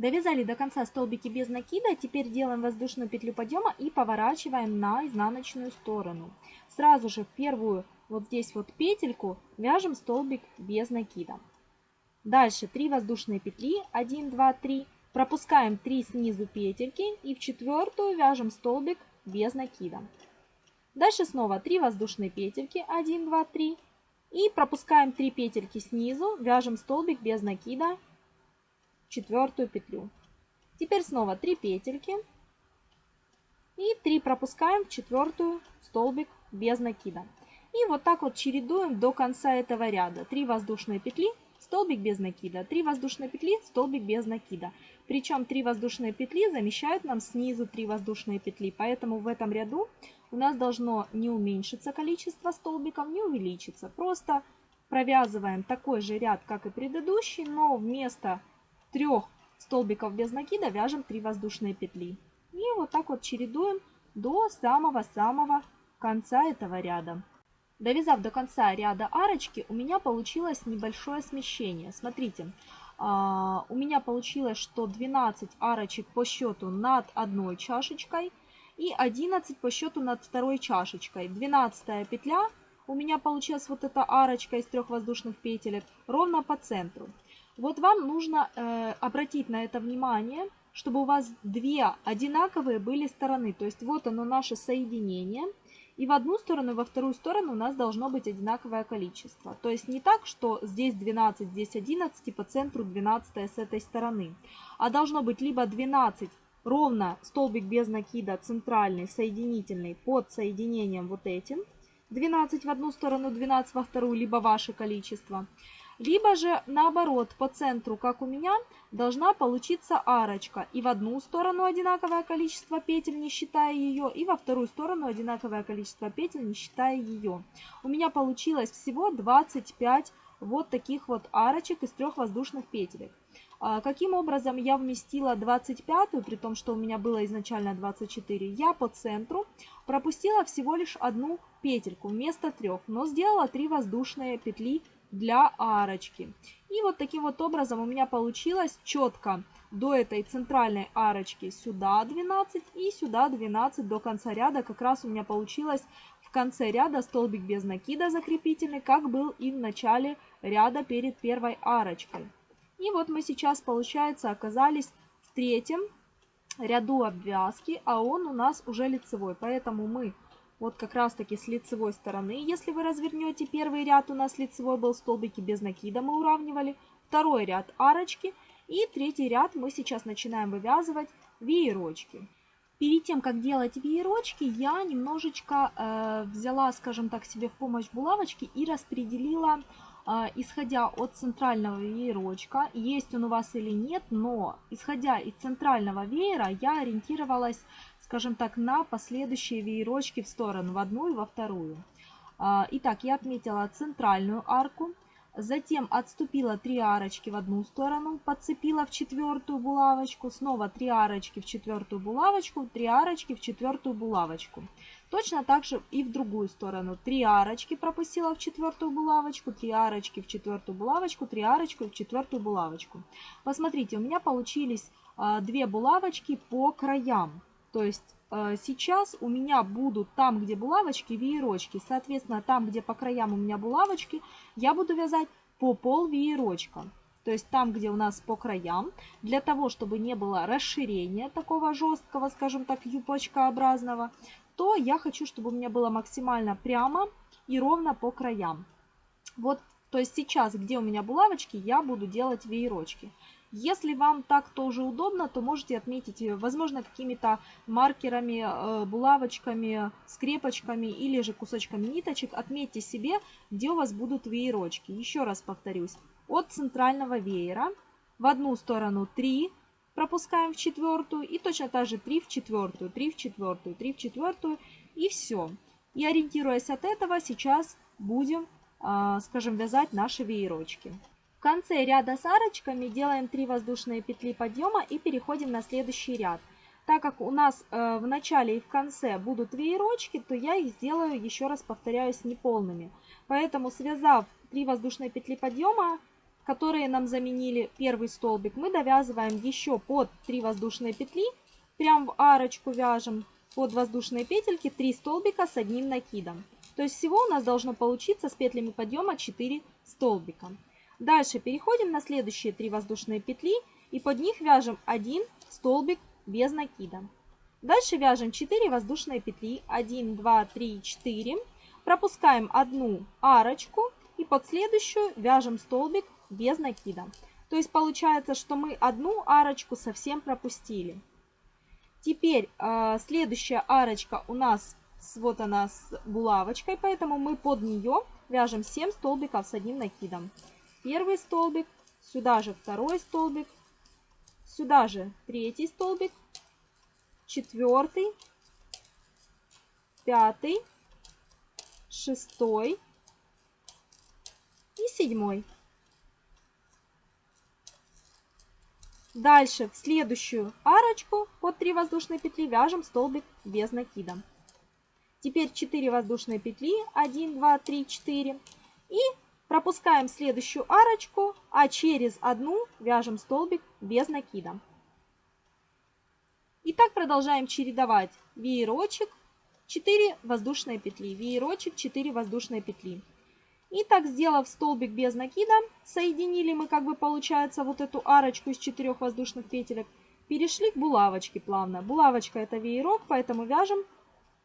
Speaker 1: Довязали до конца столбики без накида, теперь делаем воздушную петлю подъема и поворачиваем на изнаночную сторону. Сразу же в первую вот здесь вот петельку вяжем столбик без накида. Дальше 3 воздушные петли, 1, 2, 3, Пропускаем 3 снизу петельки и в четвертую вяжем столбик без накида. Дальше снова 3 воздушные петельки, 1, 2, 3. И пропускаем 3 петельки снизу, вяжем столбик без накида, четвертую петлю. Теперь снова 3 петельки и 3 пропускаем в четвертую столбик без накида. И вот так вот чередуем до конца этого ряда. 3 воздушные петли, столбик без накида, 3 воздушные петли, столбик без накида. Причем 3 воздушные петли замещают нам снизу 3 воздушные петли, поэтому в этом ряду у нас должно не уменьшиться количество столбиков, не увеличиться. Просто провязываем такой же ряд, как и предыдущий, но вместо трех столбиков без накида вяжем 3 воздушные петли. И вот так вот чередуем до самого-самого конца этого ряда. Довязав до конца ряда арочки, у меня получилось небольшое смещение. Смотрите, а, у меня получилось, что 12 арочек по счету над одной чашечкой и 11 по счету над второй чашечкой. 12 петля у меня получилась вот эта арочка из трех воздушных петелек ровно по центру. Вот вам нужно э, обратить на это внимание, чтобы у вас две одинаковые были стороны. То есть вот оно наше соединение – и в одну сторону, и во вторую сторону у нас должно быть одинаковое количество. То есть не так, что здесь 12, здесь 11, и по центру 12 с этой стороны. А должно быть либо 12 ровно столбик без накида центральный, соединительный под соединением вот этим. 12 в одну сторону, 12 во вторую, либо ваше количество. Либо же наоборот, по центру, как у меня, должна получиться арочка. И в одну сторону одинаковое количество петель, не считая ее, и во вторую сторону одинаковое количество петель, не считая ее. У меня получилось всего 25 вот таких вот арочек из трех воздушных петелек. А каким образом я вместила 25, при том, что у меня было изначально 24, я по центру пропустила всего лишь одну петельку вместо трех, но сделала 3 воздушные петли для арочки. И вот таким вот образом у меня получилось четко до этой центральной арочки сюда 12 и сюда 12 до конца ряда. Как раз у меня получилось в конце ряда столбик без накида закрепительный, как был и в начале ряда перед первой арочкой. И вот мы сейчас, получается, оказались в третьем ряду обвязки, а он у нас уже лицевой. Поэтому мы вот как раз таки с лицевой стороны. Если вы развернете первый ряд, у нас лицевой был столбики без накида, мы уравнивали. Второй ряд арочки. И третий ряд мы сейчас начинаем вывязывать веерочки. Перед тем, как делать веерочки, я немножечко э, взяла, скажем так, себе в помощь булавочки и распределила, э, исходя от центрального веерочка, есть он у вас или нет, но исходя из центрального веера, я ориентировалась скажем так, на последующие веерочки в сторону, в одну и во вторую. А, итак, я отметила центральную арку. Затем отступила 3 арочки в одну сторону, подцепила в четвертую булавочку, снова 3 арочки в четвертую булавочку, 3 арочки в четвертую булавочку. Точно так же и в другую сторону. 3 арочки пропустила в четвертую булавочку, 3 арочки в четвертую булавочку, 3 арочки в четвертую булавочку. Посмотрите, у меня получились 2 а, булавочки по краям. То есть э, сейчас у меня будут там, где булавочки, веерочки. Соответственно, там, где по краям у меня булавочки, я буду вязать по пол веерочка. То есть там, где у нас по краям, для того, чтобы не было расширения такого жесткого, скажем так, юбочкообразного, то я хочу, чтобы у меня было максимально прямо и ровно по краям. Вот, то есть сейчас, где у меня булавочки, я буду делать веерочки. Если вам так тоже удобно, то можете отметить, э, возможно, какими-то маркерами, э, булавочками, скрепочками или же кусочками ниточек. Отметьте себе, где у вас будут веерочки. Еще раз повторюсь. От центрального веера в одну сторону 3 пропускаем в четвертую и точно так же 3 в четвертую, 3 в четвертую, 3 в четвертую и все. И ориентируясь от этого, сейчас будем, а, скажем, вязать наши веерочки. В конце ряда с арочками делаем 3 воздушные петли подъема и переходим на следующий ряд. Так как у нас э, в начале и в конце будут веерочки, то я их сделаю, еще раз повторяюсь, неполными. Поэтому связав 3 воздушные петли подъема, которые нам заменили первый столбик, мы довязываем еще под 3 воздушные петли, прям в арочку вяжем под воздушные петельки 3 столбика с одним накидом. То есть всего у нас должно получиться с петлями подъема 4 столбика. Дальше переходим на следующие три воздушные петли и под них вяжем один столбик без накида. Дальше вяжем 4 воздушные петли, 1, 2, 3, 4. Пропускаем одну арочку и под следующую вяжем столбик без накида. То есть получается, что мы одну арочку совсем пропустили. Теперь э, следующая арочка у нас, вот она с булавочкой, поэтому мы под нее вяжем 7 столбиков с одним накидом первый столбик, сюда же второй столбик, сюда же третий столбик, четвертый, пятый, шестой и седьмой. Дальше в следующую арочку под 3 воздушные петли вяжем столбик без накида. Теперь 4 воздушные петли, 1, 2, 3, 4. И Пропускаем следующую арочку, а через одну вяжем столбик без накида. И так продолжаем чередовать веерочек, 4 воздушные петли, веерочек, 4 воздушные петли. И так, сделав столбик без накида, соединили мы, как бы получается, вот эту арочку из 4 воздушных петелек, перешли к булавочке плавно. Булавочка это веерок, поэтому вяжем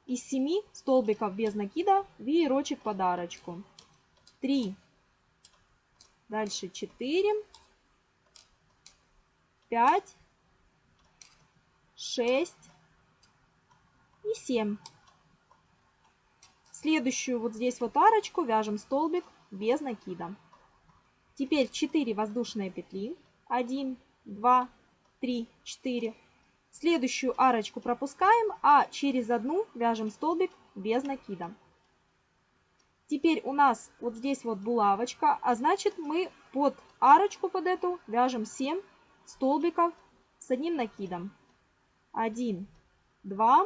Speaker 1: из 7 столбиков без накида веерочек под арочку. 3, Дальше 4, 5, 6 и 7. Следующую вот здесь вот арочку вяжем столбик без накида. Теперь 4 воздушные петли. 1, 2, 3, 4. Следующую арочку пропускаем, а через одну вяжем столбик без накида. Теперь у нас вот здесь вот булавочка, а значит мы под арочку под эту вяжем 7 столбиков с одним накидом. 1, 2,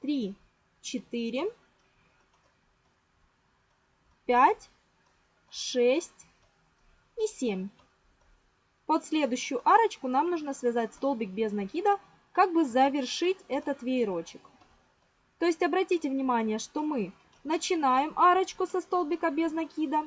Speaker 1: 3, 4, 5, 6 и 7. Под следующую арочку нам нужно связать столбик без накида, как бы завершить этот веерочек. То есть обратите внимание, что мы Начинаем арочку со столбика без накида.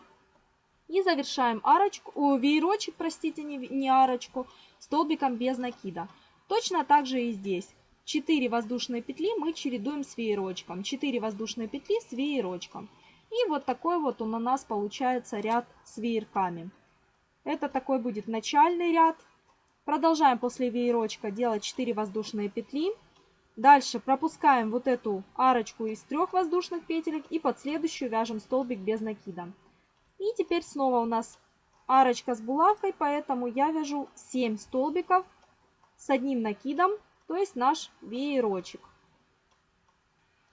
Speaker 1: И завершаем арочку, о, веерочек, простите, не, не арочку, столбиком без накида. Точно так же и здесь. 4 воздушные петли мы чередуем с веерочком. 4 воздушные петли с веерочком. И вот такой вот он у нас получается ряд с веерками. Это такой будет начальный ряд. Продолжаем после веерочка делать 4 воздушные петли. Дальше пропускаем вот эту арочку из трех воздушных петелек и под следующую вяжем столбик без накида. И теперь снова у нас арочка с булавкой, поэтому я вяжу 7 столбиков с одним накидом, то есть наш веерочек.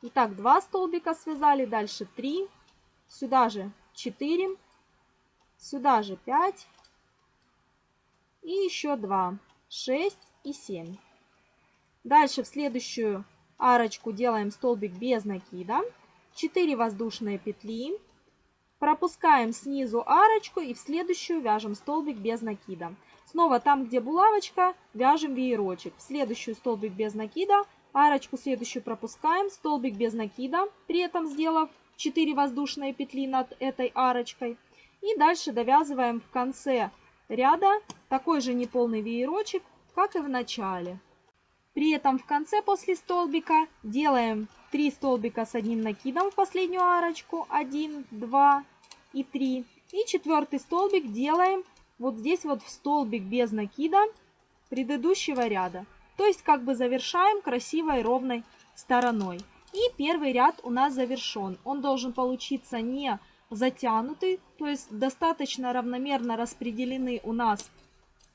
Speaker 1: Итак, 2 столбика связали, дальше 3, сюда же 4, Сюда же 5 и еще 2, 6 и 7. Дальше в следующую арочку делаем столбик без накида. 4 воздушные петли. Пропускаем снизу арочку и в следующую вяжем столбик без накида. Снова там, где булавочка, вяжем веерочек. В следующую столбик без накида, арочку следующую пропускаем, столбик без накида, при этом сделав 4 воздушные петли над этой арочкой. И дальше довязываем в конце ряда такой же неполный веерочек, как и в начале. При этом в конце после столбика делаем 3 столбика с одним накидом в последнюю арочку. 1, 2 и 3. И четвертый столбик делаем вот здесь вот в столбик без накида предыдущего ряда. То есть как бы завершаем красивой ровной стороной. И первый ряд у нас завершен. Он должен получиться не затянутый, то есть достаточно равномерно распределены у нас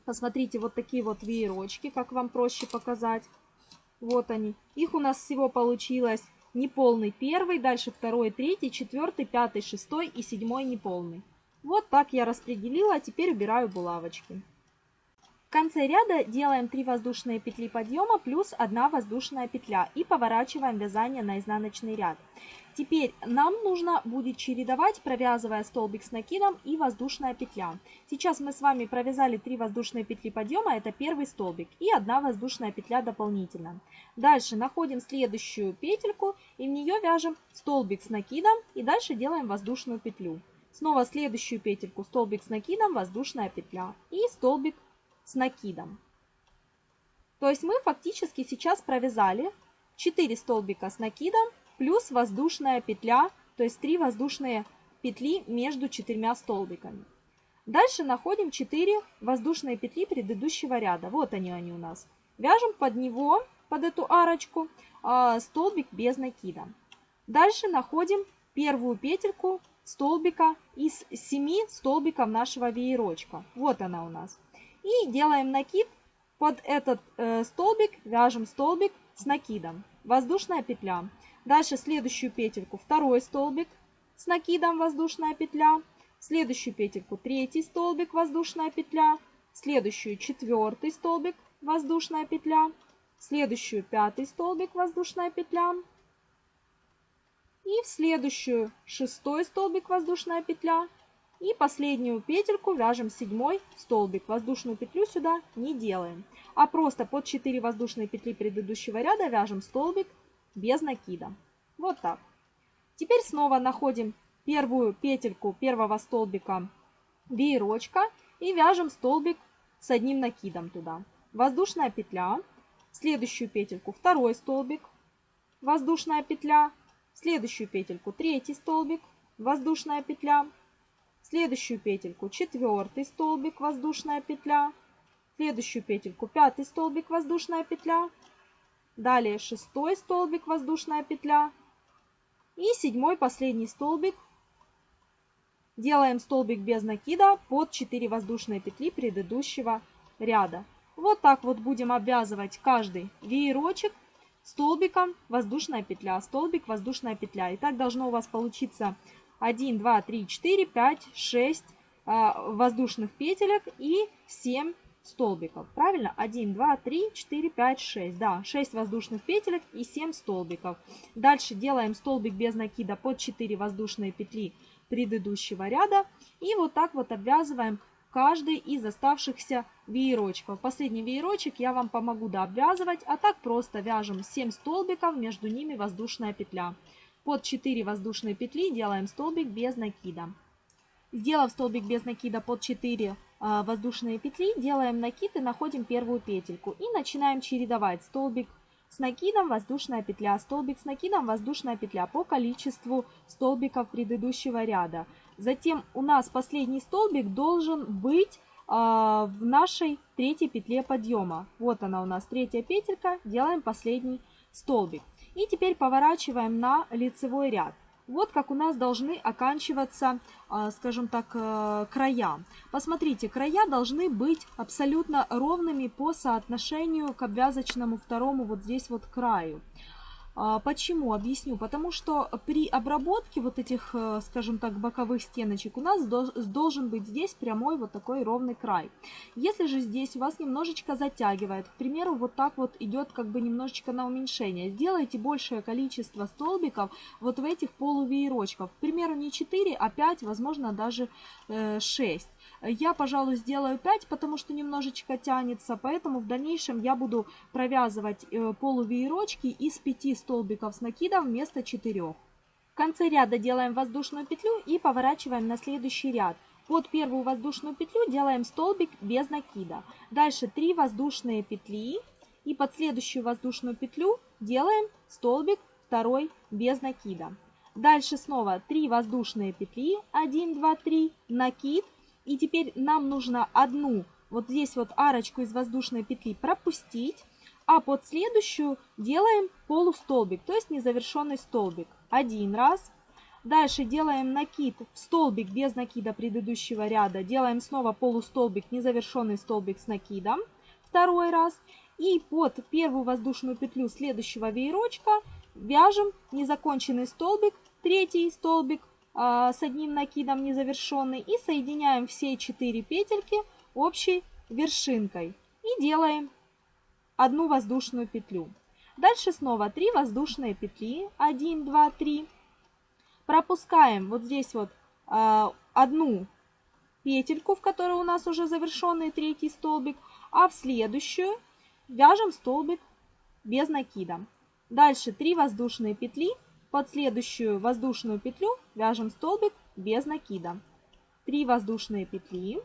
Speaker 1: Посмотрите, вот такие вот веерочки, как вам проще показать. Вот они. Их у нас всего получилось неполный первый, дальше второй, третий, четвертый, пятый, шестой и седьмой неполный. Вот так я распределила, а теперь убираю булавочки конце ряда делаем 3 воздушные петли подъема плюс 1 воздушная петля и поворачиваем вязание на изнаночный ряд. Теперь нам нужно будет чередовать, провязывая столбик с накидом и воздушная петля. Сейчас мы с вами провязали 3 воздушные петли подъема, это первый столбик, и 1 воздушная петля дополнительно. Дальше находим следующую петельку и в нее вяжем столбик с накидом и дальше делаем воздушную петлю. Снова следующую петельку, столбик с накидом, воздушная петля и столбик с накидом. То есть мы фактически сейчас провязали 4 столбика с накидом плюс воздушная петля, то есть 3 воздушные петли между четырьмя столбиками. Дальше находим 4 воздушные петли предыдущего ряда. Вот они, они у нас. Вяжем под него, под эту арочку, а, столбик без накида. Дальше находим первую петельку столбика из 7 столбиков нашего веерочка. Вот она у нас. И делаем накид. Под этот э, столбик вяжем столбик с накидом. Воздушная петля. Дальше следующую петельку второй столбик с накидом воздушная петля. Следующую петельку третий столбик воздушная петля. Следующую четвертый столбик воздушная петля. Следующую пятый столбик воздушная петля. И в следующую шестой столбик воздушная петля. И последнюю петельку вяжем седьмой столбик. Воздушную петлю сюда не делаем, а просто под 4 воздушные петли предыдущего ряда вяжем столбик без накида. Вот так. Теперь снова находим первую петельку первого столбика веерочка и вяжем столбик с одним накидом туда. Воздушная петля, следующую петельку второй столбик, воздушная петля, следующую петельку третий столбик, воздушная петля, следующую петельку четвертый столбик. Воздушная петля, следующую петельку пятый столбик. Воздушная петля, далее шестой столбик воздушная петля и седьмой последний столбик. Делаем столбик без накида под 4 воздушные петли предыдущего ряда. Вот так вот будем обвязывать каждый веерочек столбиком воздушная петля, столбик, воздушная петля. И так должно у вас получиться 1, 2, 3, 4, 5, 6 воздушных петелек и 7 столбиков. Правильно? 1, 2, 3, 4, 5, 6. Да, 6 воздушных петелек и 7 столбиков. Дальше делаем столбик без накида под 4 воздушные петли предыдущего ряда. И вот так вот обвязываем каждый из оставшихся веерочков. Последний веерочек я вам помогу дообвязывать, а так просто вяжем 7 столбиков, между ними воздушная петля. Под 4 воздушные петли делаем столбик без накида. Сделав столбик без накида под 4 а, воздушные петли, делаем накид и находим первую петельку. И начинаем чередовать столбик с накидом, воздушная петля, столбик с накидом, воздушная петля по количеству столбиков предыдущего ряда. Затем у нас последний столбик должен быть э, в нашей третьей петле подъема. Вот она у нас третья петелька, делаем последний столбик. И теперь поворачиваем на лицевой ряд. Вот как у нас должны оканчиваться, а, скажем так, э, края. Посмотрите, края должны быть абсолютно ровными по соотношению к обвязочному второму вот здесь вот краю. А, почему? Объясню. Потому что при обработке вот этих, э, скажем так, боковых стеночек у нас должен быть здесь прямой вот такой ровный край. Если же здесь у вас немножечко затягивает, к примеру, вот так вот идет как бы немножечко на уменьшение, сделайте большее количество столбиков вот в этих полувеерочках. К примеру, не 4, а 5, возможно, даже 6. Я, пожалуй, сделаю 5, потому что немножечко тянется, поэтому в дальнейшем я буду провязывать э, полувеерочки из 5 столбиков с накидом вместо 4. В конце ряда делаем воздушную петлю и поворачиваем на следующий ряд. Под первую воздушную петлю делаем столбик без накида. Дальше 3 воздушные петли и под следующую воздушную петлю делаем столбик второй без накида. Дальше снова 3 воздушные петли, 1, 2, 3, накид. И теперь нам нужно одну вот здесь вот арочку из воздушной петли пропустить а под следующую делаем полустолбик, то есть незавершенный столбик. Один раз. Дальше делаем накид в столбик без накида предыдущего ряда. Делаем снова полустолбик, незавершенный столбик с накидом. Второй раз. И под первую воздушную петлю следующего веерочка вяжем незаконченный столбик, третий столбик с одним накидом незавершенный. И соединяем все четыре петельки общей вершинкой. И делаем одну воздушную петлю. Дальше снова 3 воздушные петли. 1, 2, 3. Пропускаем вот здесь вот э, одну петельку, в которой у нас уже завершенный третий столбик, а в следующую вяжем столбик без накида. Дальше 3 воздушные петли, под следующую воздушную петлю вяжем столбик без накида. 3 воздушные петли,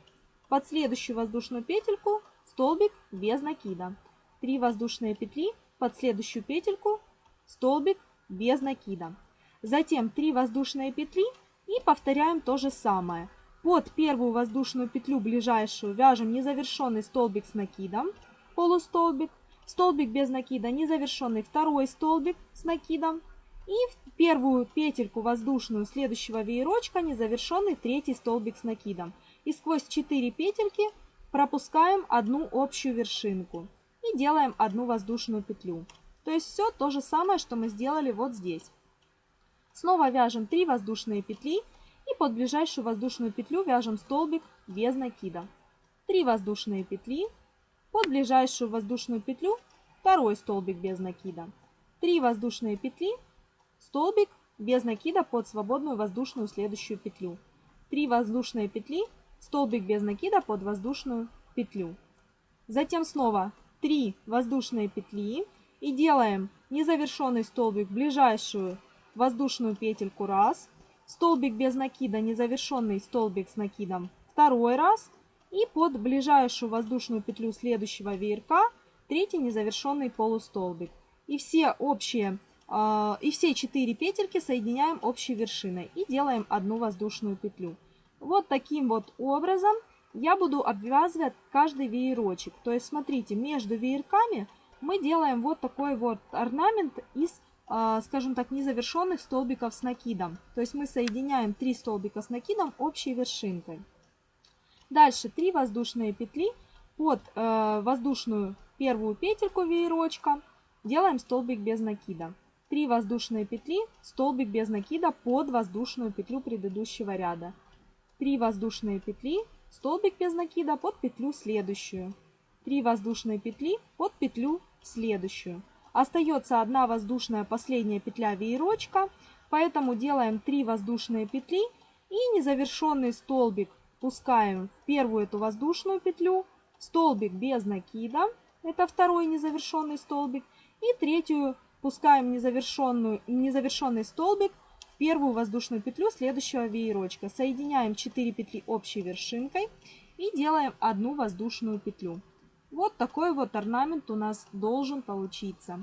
Speaker 1: под следующую воздушную петельку столбик без накида. 3 воздушные петли под следующую петельку, столбик без накида. Затем 3 воздушные петли и повторяем то же самое. Под первую воздушную петлю ближайшую вяжем незавершенный столбик с накидом, полустолбик, столбик без накида, незавершенный второй столбик с накидом и в первую петельку воздушную следующего веерочка незавершенный третий столбик с накидом. И сквозь 4 петельки пропускаем одну общую вершинку и делаем одну воздушную петлю. То есть все то же самое, что мы сделали вот здесь. Снова вяжем 3 воздушные петли и под ближайшую воздушную петлю вяжем столбик без накида. 3 воздушные петли, под ближайшую воздушную петлю второй столбик без накида. 3 воздушные петли, столбик без накида под свободную воздушную следующую петлю. 3 воздушные петли, столбик без накида под воздушную петлю. Затем снова 3 воздушные петли и делаем незавершенный столбик в ближайшую воздушную петельку раз, столбик без накида, незавершенный столбик с накидом второй раз и под ближайшую воздушную петлю следующего веерка третий незавершенный полустолбик. И все общие и все четыре петельки соединяем общей вершиной и делаем одну воздушную петлю. Вот таким вот образом я буду обвязывать каждый веерочек. То есть, смотрите, между веерками мы делаем вот такой вот орнамент из, а, скажем так, незавершенных столбиков с накидом. То есть мы соединяем 3 столбика с накидом общей вершинкой. Дальше 3 воздушные петли под э, воздушную первую петельку веерочка делаем столбик без накида. 3 воздушные петли, столбик без накида под воздушную петлю предыдущего ряда. 3 воздушные петли, столбик без накида под петлю следующую. 3 воздушные петли под петлю следующую. Остается одна воздушная последняя петля веерочка, поэтому делаем 3 воздушные петли и незавершенный столбик пускаем в первую эту воздушную петлю, столбик без накида, это второй незавершенный столбик, и третью пускаем незавершенную, незавершенный столбик первую воздушную петлю следующего веерочка. Соединяем 4 петли общей вершинкой и делаем одну воздушную петлю. Вот такой вот орнамент у нас должен получиться.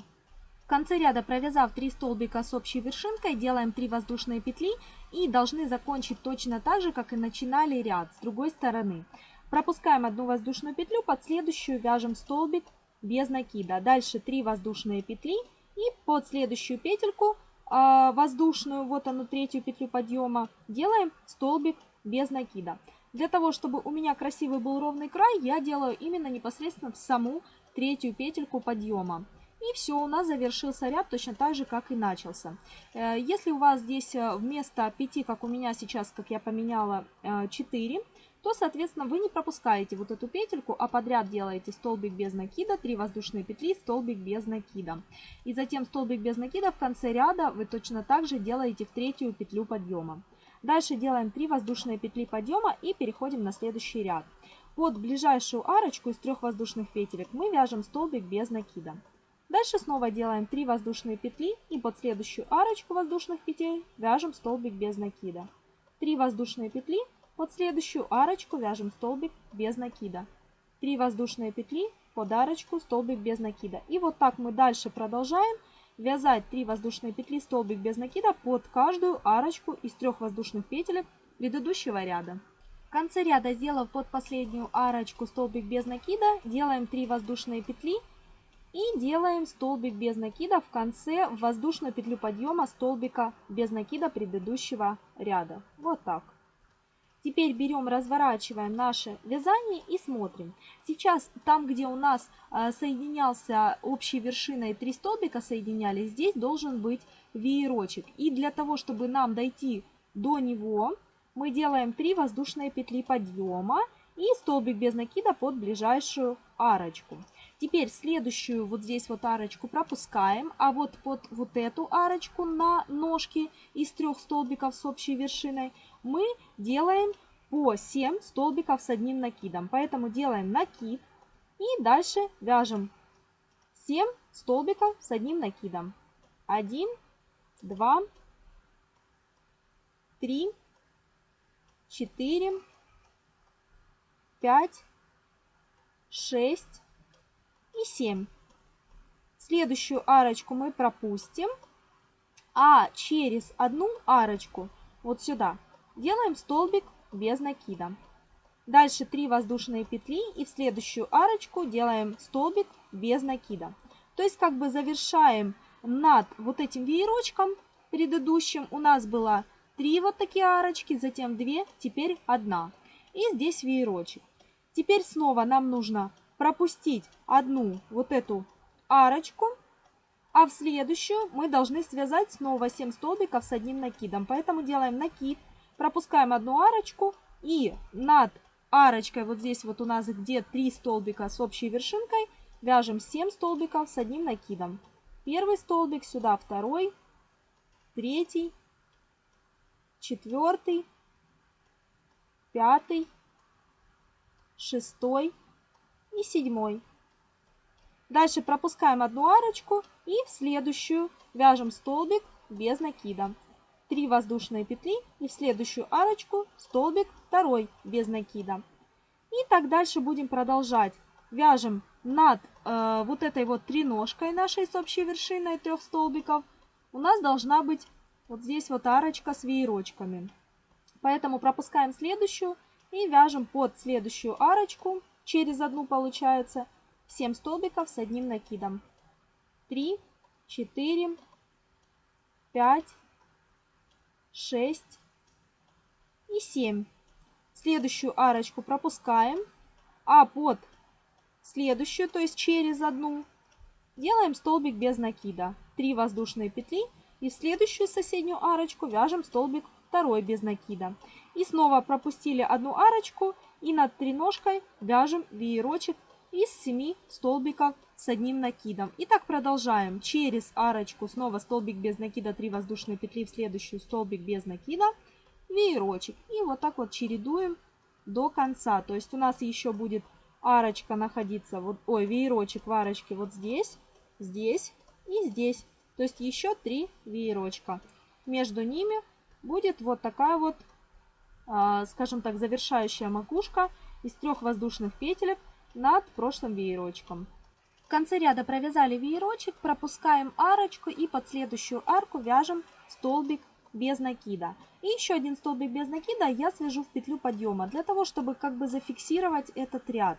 Speaker 1: В конце ряда, провязав 3 столбика с общей вершинкой, делаем 3 воздушные петли и должны закончить точно так же, как и начинали ряд с другой стороны. Пропускаем одну воздушную петлю, под следующую вяжем столбик без накида. Дальше 3 воздушные петли и под следующую петельку а, воздушную, вот ону третью петлю подъема, делаем столбик без накида. Для того, чтобы у меня красивый был ровный край, я делаю именно непосредственно в саму третью петельку подъема. И все, у нас завершился ряд точно так же, как и начался. Э, если у вас здесь э, вместо 5, как у меня сейчас, как я поменяла, 4, то, соответственно, вы не пропускаете вот эту петельку, а подряд делаете столбик без накида, 3 воздушные петли, столбик без накида. И затем столбик без накида в конце ряда вы точно так же делаете в третью петлю подъема. Дальше делаем 3 воздушные петли подъема и переходим на следующий ряд. Под ближайшую арочку из трех воздушных петелек мы вяжем столбик без накида. Дальше снова делаем 3 воздушные петли и под следующую арочку воздушных петель вяжем столбик без накида. 3 воздушные петли под следующую арочку вяжем столбик без накида. 3 воздушные петли под арочку, столбик без накида. И вот так мы дальше продолжаем вязать 3 воздушные петли, столбик без накида под каждую арочку из трех воздушных петелек предыдущего ряда. В конце ряда, сделав под последнюю арочку столбик без накида, делаем 3 воздушные петли и делаем столбик без накида в конце в воздушную петлю подъема столбика без накида предыдущего ряда. Вот так. Теперь берем, разворачиваем наше вязание и смотрим. Сейчас там, где у нас э, соединялся общей вершиной три столбика соединялись, здесь должен быть веерочек. И для того, чтобы нам дойти до него, мы делаем 3 воздушные петли подъема и столбик без накида под ближайшую арочку. Теперь следующую вот здесь вот арочку пропускаем, а вот под вот эту арочку на ножке из трех столбиков с общей вершиной мы делаем по 7 столбиков с одним накидом. Поэтому делаем накид и дальше вяжем 7 столбиков с одним накидом. 1, 2, 3, 4, 5, 6 и 7. Следующую арочку мы пропустим, а через одну арочку вот сюда делаем столбик без накида. Дальше 3 воздушные петли и в следующую арочку делаем столбик без накида. То есть как бы завершаем над вот этим веерочком предыдущим. У нас было 3 вот такие арочки, затем 2, теперь 1. И здесь веерочек. Теперь снова нам нужно пропустить одну вот эту арочку, а в следующую мы должны связать снова 7 столбиков с одним накидом. Поэтому делаем накид, пропускаем одну арочку и над арочкой, вот здесь вот у нас где 3 столбика с общей вершинкой, вяжем 7 столбиков с одним накидом. Первый столбик, сюда второй, третий, четвертый, пятый, шестой и седьмой. Дальше пропускаем одну арочку и в следующую вяжем столбик без накида. 3 воздушные петли и в следующую арочку столбик второй без накида. И так дальше будем продолжать. Вяжем над э, вот этой вот треножкой нашей с общей вершиной трех столбиков. У нас должна быть вот здесь вот арочка с веерочками. Поэтому пропускаем следующую и вяжем под следующую арочку, через одну получается, 7 столбиков с одним накидом. 3, 4, 5, 6 и 7. Следующую арочку пропускаем, а под следующую, то есть через одну, делаем столбик без накида. 3 воздушные петли и в следующую соседнюю арочку вяжем столбик второй без накида. И снова пропустили одну арочку и над треножкой вяжем веерочек из 7 столбиков с одним накидом. И так продолжаем. Через арочку снова столбик без накида, 3 воздушные петли, в следующую столбик без накида, веерочек. И вот так вот чередуем до конца. То есть у нас еще будет арочка находиться, вот, ой, веерочек в арочке вот здесь, здесь и здесь. То есть еще 3 веерочка. Между ними будет вот такая вот, а, скажем так, завершающая макушка из трех воздушных петелек над прошлым веерочком. В конце ряда провязали веерочек, пропускаем арочку и под следующую арку вяжем столбик без накида. И еще один столбик без накида я свяжу в петлю подъема, для того, чтобы как бы зафиксировать этот ряд.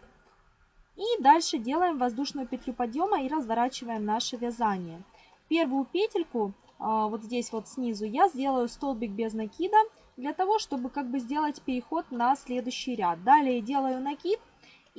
Speaker 1: И дальше делаем воздушную петлю подъема и разворачиваем наше вязание. Первую петельку, а, вот здесь вот снизу, я сделаю столбик без накида, для того, чтобы как бы сделать переход на следующий ряд. Далее делаю накид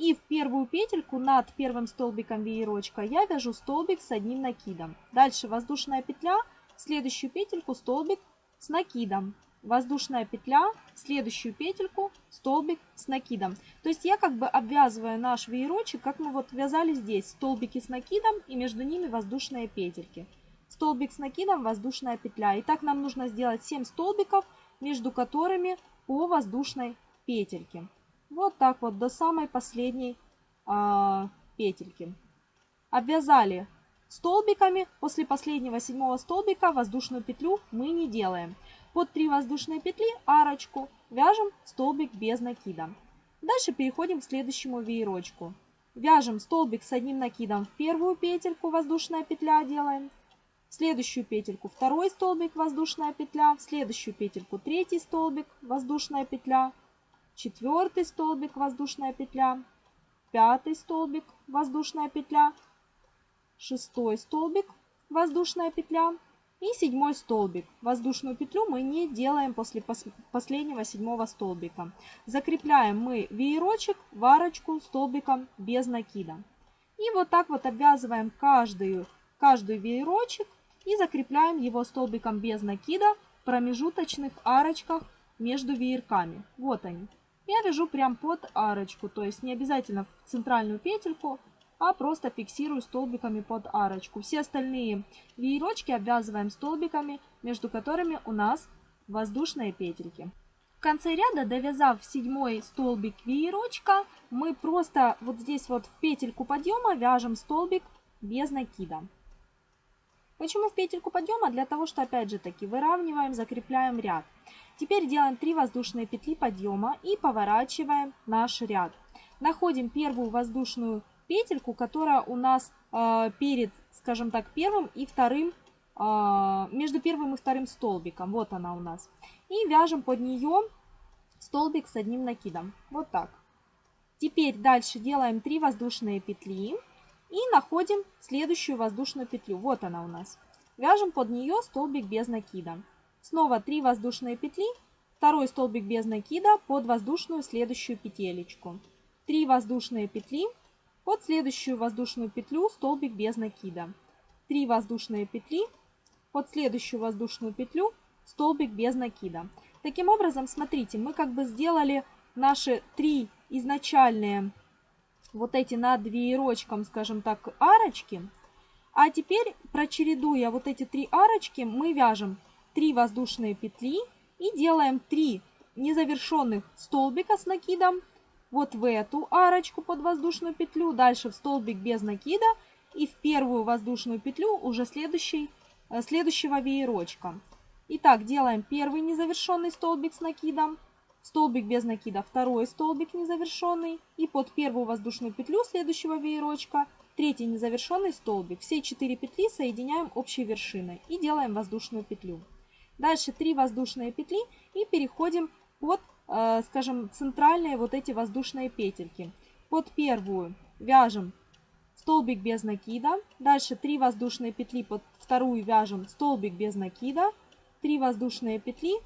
Speaker 1: И в первую петельку над первым столбиком веерочка я вяжу столбик с одним накидом. Дальше воздушная петля, в следующую петельку столбик с накидом. Воздушная петля, в следующую петельку столбик с накидом. То есть я как бы обвязываю наш веерочек, как мы вот вязали здесь. Столбики с накидом и между ними воздушные петельки. Столбик с накидом, воздушная петля. И так нам нужно сделать 7 столбиков, между которыми по воздушной петельке. Вот так вот до самой последней э, петельки. Обвязали столбиками. После последнего седьмого столбика воздушную петлю мы не делаем. Под 3 воздушные петли арочку вяжем столбик без накида. Дальше переходим к следующему веерочку. Вяжем столбик с одним накидом в первую петельку, воздушная петля делаем. В следующую петельку второй столбик, воздушная петля. В следующую петельку третий столбик, воздушная петля четвертый столбик воздушная петля, пятый столбик воздушная петля, шестой столбик воздушная петля и седьмой столбик. Воздушную петлю мы не делаем после последнего седьмого столбика. Закрепляем мы веерочек в арочку столбиком без накида. И вот так вот обвязываем каждую, каждый веерочек и закрепляем его столбиком без накида в промежуточных арочках между веерками. Вот они я вяжу прям под арочку, то есть не обязательно в центральную петельку, а просто фиксирую столбиками под арочку. Все остальные веерочки обвязываем столбиками, между которыми у нас воздушные петельки. В конце ряда, довязав седьмой столбик веерочка, мы просто вот здесь вот в петельку подъема вяжем столбик без накида. Почему в петельку подъема? Для того, что опять же таки выравниваем, закрепляем ряд. Теперь делаем 3 воздушные петли подъема и поворачиваем наш ряд. Находим первую воздушную петельку, которая у нас э, перед, скажем так, первым и вторым, э, между первым и вторым столбиком. Вот она у нас. И вяжем под нее столбик с одним накидом. Вот так. Теперь дальше делаем 3 воздушные петли и находим следующую воздушную петлю. Вот она у нас. Вяжем под нее столбик без накида. Снова 3 воздушные петли, второй столбик без накида под воздушную следующую петелечку. 3 воздушные петли, под следующую воздушную петлю столбик без накида. 3 воздушные петли, под следующую воздушную петлю столбик без накида. Таким образом, смотрите, мы как бы сделали наши три изначальные вот эти над веерочком, скажем так, арочки. А теперь, прочередуя вот эти три арочки, мы вяжем 3 воздушные петли и делаем 3 незавершенных столбика с накидом вот в эту арочку под воздушную петлю, дальше в столбик без накида и в первую воздушную петлю уже следующий, э, следующего веерочка. Итак, делаем первый незавершенный столбик с накидом, столбик без накида, второй столбик незавершенный и под первую воздушную петлю следующего веерочка третий незавершенный столбик. Все четыре петли соединяем общей вершиной и делаем воздушную петлю. Дальше 3 воздушные петли и переходим под, э, скажем, центральные вот эти воздушные петельки. Под первую вяжем столбик без накида. Дальше 3 воздушные петли под вторую вяжем столбик без накида. 3 воздушные петли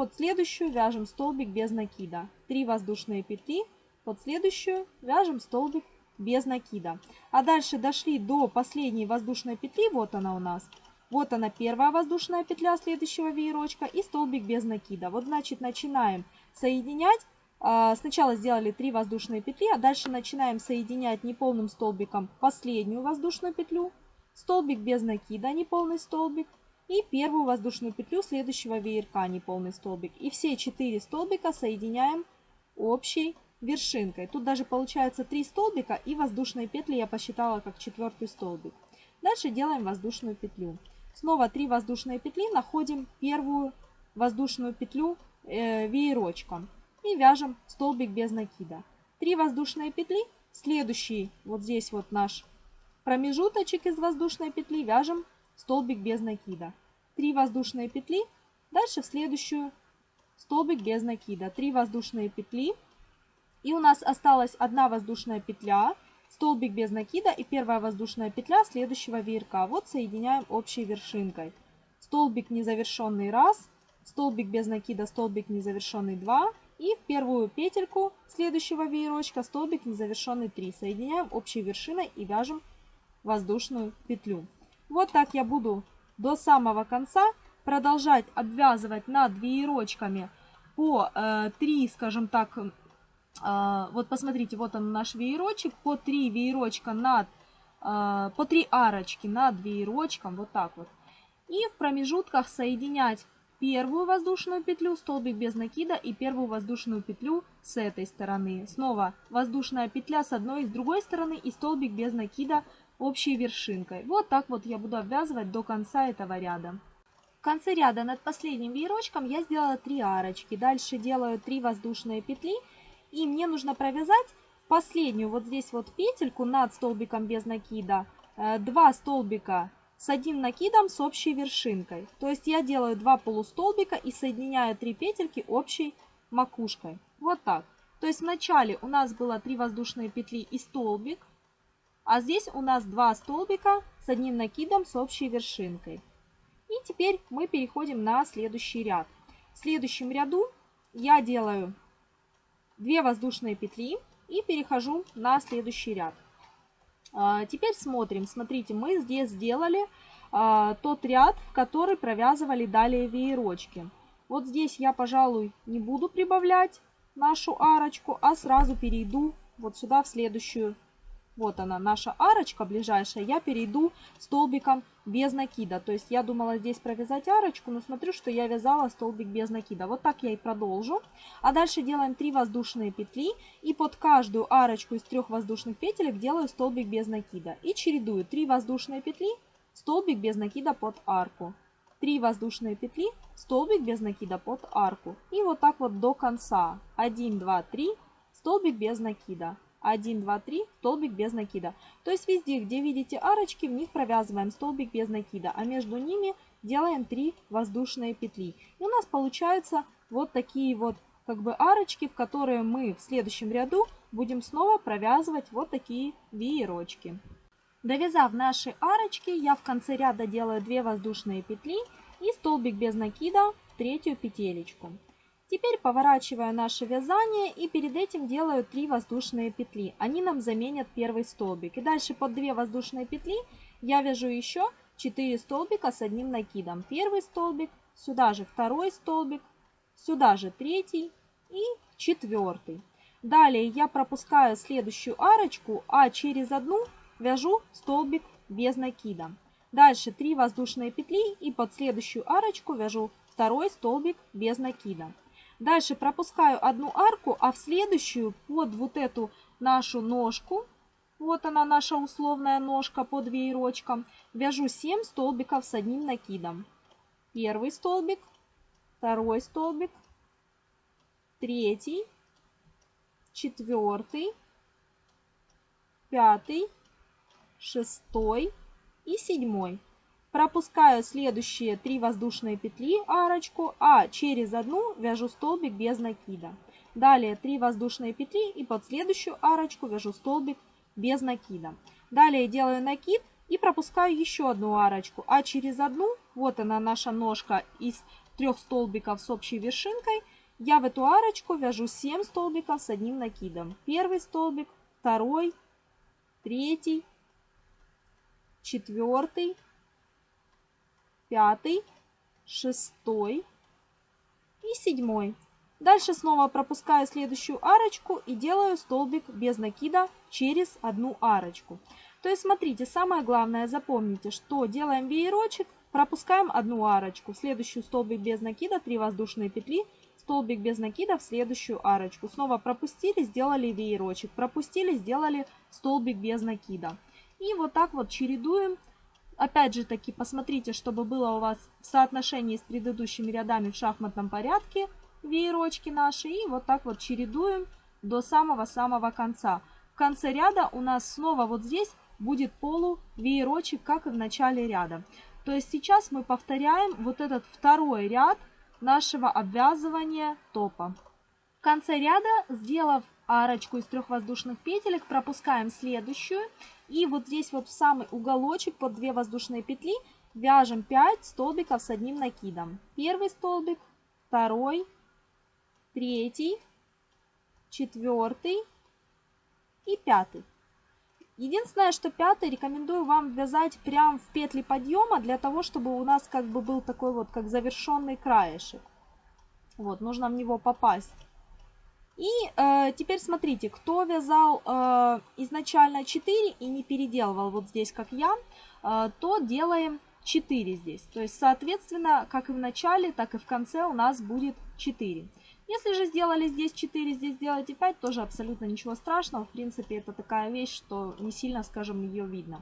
Speaker 1: под следующую вяжем столбик без накида. 3 воздушные петли под следующую вяжем столбик без накида. А дальше дошли до последней воздушной петли, вот она у нас. Вот она первая воздушная петля следующего веерочка и столбик без накида. Вот значит начинаем соединять. А, сначала сделали 3 воздушные петли, а дальше начинаем соединять неполным столбиком последнюю воздушную петлю, столбик без накида, неполный столбик, и первую воздушную петлю следующего веерка, неполный столбик. И все 4 столбика соединяем общей вершинкой. Тут даже получается 3 столбика и воздушные петли я посчитала как четвертый столбик. Дальше делаем воздушную петлю. Снова 3 воздушные петли, находим первую воздушную петлю э, веерочком и вяжем столбик без накида. 3 воздушные петли, следующий вот здесь вот наш промежуточек из воздушной петли вяжем столбик без накида. 3 воздушные петли, дальше в следующую столбик без накида. 3 воздушные петли и у нас осталась одна воздушная петля, столбик без накида и первая воздушная петля следующего веерка. Вот соединяем общей вершинкой. Столбик незавершенный раз, столбик без накида, столбик незавершенный 2, И в первую петельку следующего веерочка столбик незавершенный 3. Соединяем общей вершиной и вяжем воздушную петлю. Вот так я буду до самого конца продолжать обвязывать над веерочками по э, 3, скажем так, э, вот посмотрите, вот он наш веерочек, по 3 веерочка над, э, по 3 арочки над веерочком, вот так вот. И в промежутках соединять первую воздушную петлю, столбик без накида и первую воздушную петлю с этой стороны. Снова воздушная петля с одной и с другой стороны и столбик без накида общей вершинкой. Вот так вот я буду обвязывать до конца этого ряда. В конце ряда над последним веерочком я сделала 3 арочки. Дальше делаю 3 воздушные петли. И мне нужно провязать последнюю вот здесь вот петельку над столбиком без накида. 2 э, столбика с одним накидом с общей вершинкой. То есть я делаю два полустолбика и соединяю три петельки общей макушкой. Вот так. То есть вначале у нас было 3 воздушные петли и столбик, а здесь у нас два столбика с одним накидом с общей вершинкой. И теперь мы переходим на следующий ряд. В следующем ряду я делаю 2 воздушные петли и перехожу на следующий ряд. А, теперь смотрим. Смотрите, мы здесь сделали а, тот ряд, в который провязывали далее веерочки. Вот здесь я, пожалуй, не буду прибавлять нашу арочку, а сразу перейду вот сюда в следующую вот она, наша арочка ближайшая. Я перейду столбиком без накида. То есть я думала здесь провязать арочку, но смотрю, что я вязала столбик без накида. Вот так я и продолжу. А дальше делаем 3 воздушные петли. И под каждую арочку из трех воздушных петелек делаю столбик без накида. И чередую 3 воздушные петли, столбик без накида под арку. 3 воздушные петли, столбик без накида под арку. И вот так вот до конца. 1, 2, 3, столбик без накида. 1, 2, 3, столбик без накида. То есть везде, где видите арочки, в них провязываем столбик без накида, а между ними делаем 3 воздушные петли. И у нас получаются вот такие вот как бы арочки, в которые мы в следующем ряду будем снова провязывать вот такие веерочки. Довязав наши арочки, я в конце ряда делаю 2 воздушные петли и столбик без накида в третью петелечку. Теперь поворачиваю наше вязание и перед этим делаю 3 воздушные петли. Они нам заменят первый столбик. И дальше под 2 воздушные петли я вяжу еще 4 столбика с одним накидом. Первый столбик, сюда же второй столбик, сюда же третий и четвертый. Далее я пропускаю следующую арочку, а через одну вяжу столбик без накида. Дальше 3 воздушные петли и под следующую арочку вяжу второй столбик без накида. Дальше пропускаю одну арку, а в следующую под вот эту нашу ножку, вот она наша условная ножка под веерочком, вяжу 7 столбиков с одним накидом. Первый столбик, второй столбик, третий, четвертый, пятый, шестой и седьмой. Пропускаю следующие 3 воздушные петли арочку, а через одну вяжу столбик без накида. Далее 3 воздушные петли и под следующую арочку вяжу столбик без накида. Далее делаю накид и пропускаю еще одну арочку, а через одну, вот она наша ножка из трех столбиков с общей вершинкой, я в эту арочку вяжу 7 столбиков с одним накидом. Первый столбик, второй, третий, четвертый, пятый, шестой и седьмой. Дальше снова пропускаю следующую арочку и делаю столбик без накида через одну арочку. То есть смотрите, самое главное запомните, что делаем веерочек, пропускаем одну арочку, в следующую столбик без накида, 3 воздушные петли, столбик без накида в следующую арочку. Снова пропустили, сделали веерочек, пропустили, сделали столбик без накида. И вот так вот чередуем Опять же таки, посмотрите, чтобы было у вас в соотношении с предыдущими рядами в шахматном порядке веерочки наши. И вот так вот чередуем до самого-самого конца. В конце ряда у нас снова вот здесь будет полувеерочек, как и в начале ряда. То есть сейчас мы повторяем вот этот второй ряд нашего обвязывания топа. В конце ряда, сделав арочку из трех воздушных петелек, пропускаем следующую и вот здесь вот в самый уголочек под 2 воздушные петли вяжем 5 столбиков с одним накидом. Первый столбик, второй, третий, четвертый и пятый. Единственное, что пятый рекомендую вам вязать прямо в петли подъема, для того, чтобы у нас как бы был такой вот, как завершенный краешек. Вот, нужно в него попасть. И э, теперь смотрите, кто вязал э, изначально 4 и не переделывал вот здесь, как я, э, то делаем 4 здесь. То есть, соответственно, как и в начале, так и в конце у нас будет 4. Если же сделали здесь 4, здесь сделайте 5, тоже абсолютно ничего страшного. В принципе, это такая вещь, что не сильно, скажем, ее видно.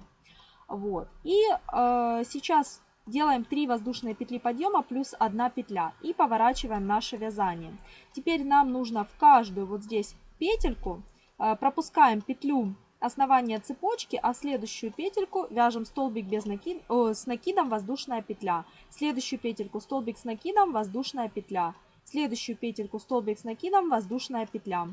Speaker 1: Вот. И э, сейчас делаем 3 воздушные петли подъема плюс 1 петля и поворачиваем наше вязание. Теперь нам нужно в каждую вот здесь петельку э, пропускаем петлю основания цепочки, а следующую петельку вяжем столбик без накид, о, с накидом воздушная петля. Следующую петельку столбик с накидом воздушная петля. Следующую петельку столбик с накидом воздушная петля.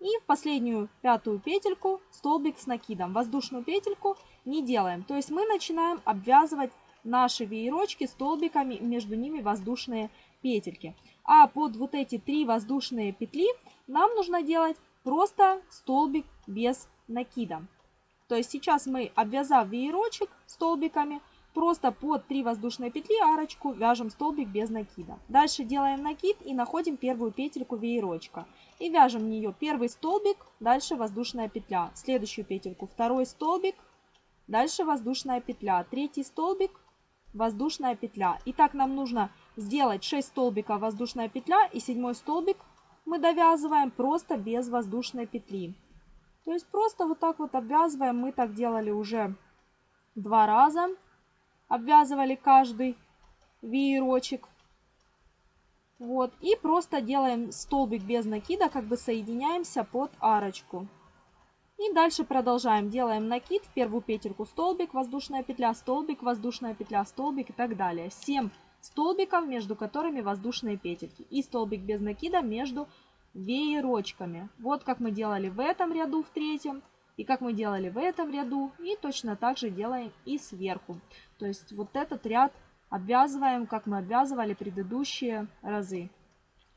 Speaker 1: И в последнюю пятую петельку столбик с накидом. Воздушную петельку не делаем. То есть мы начинаем обвязывать наши веерочки столбиками, между ними воздушные петельки. А под вот эти три воздушные петли нам нужно делать просто столбик без накида. То есть сейчас мы, обвязав веерочек столбиками, просто под 3 воздушные петли арочку вяжем столбик без накида. Дальше делаем накид и находим первую петельку веерочка. И вяжем в нее первый столбик, дальше воздушная петля. Следующую петельку второй столбик, дальше воздушная петля. Третий столбик, воздушная петля. И так нам нужно сделать 6 столбиков воздушная петля и седьмой столбик мы довязываем просто без воздушной петли. То есть просто вот так вот обвязываем. Мы так делали уже два раза. Обвязывали каждый веерочек. Вот. И просто делаем столбик без накида, как бы соединяемся под арочку. И дальше продолжаем. Делаем накид, в первую петельку столбик, воздушная петля, столбик, воздушная петля, столбик и так далее. 7 столбиков, между которыми воздушные петельки. И столбик без накида между веерочками. Вот как мы делали в этом ряду, в третьем, и как мы делали в этом ряду, и точно так же делаем и сверху. То есть вот этот ряд обвязываем, как мы обвязывали предыдущие разы.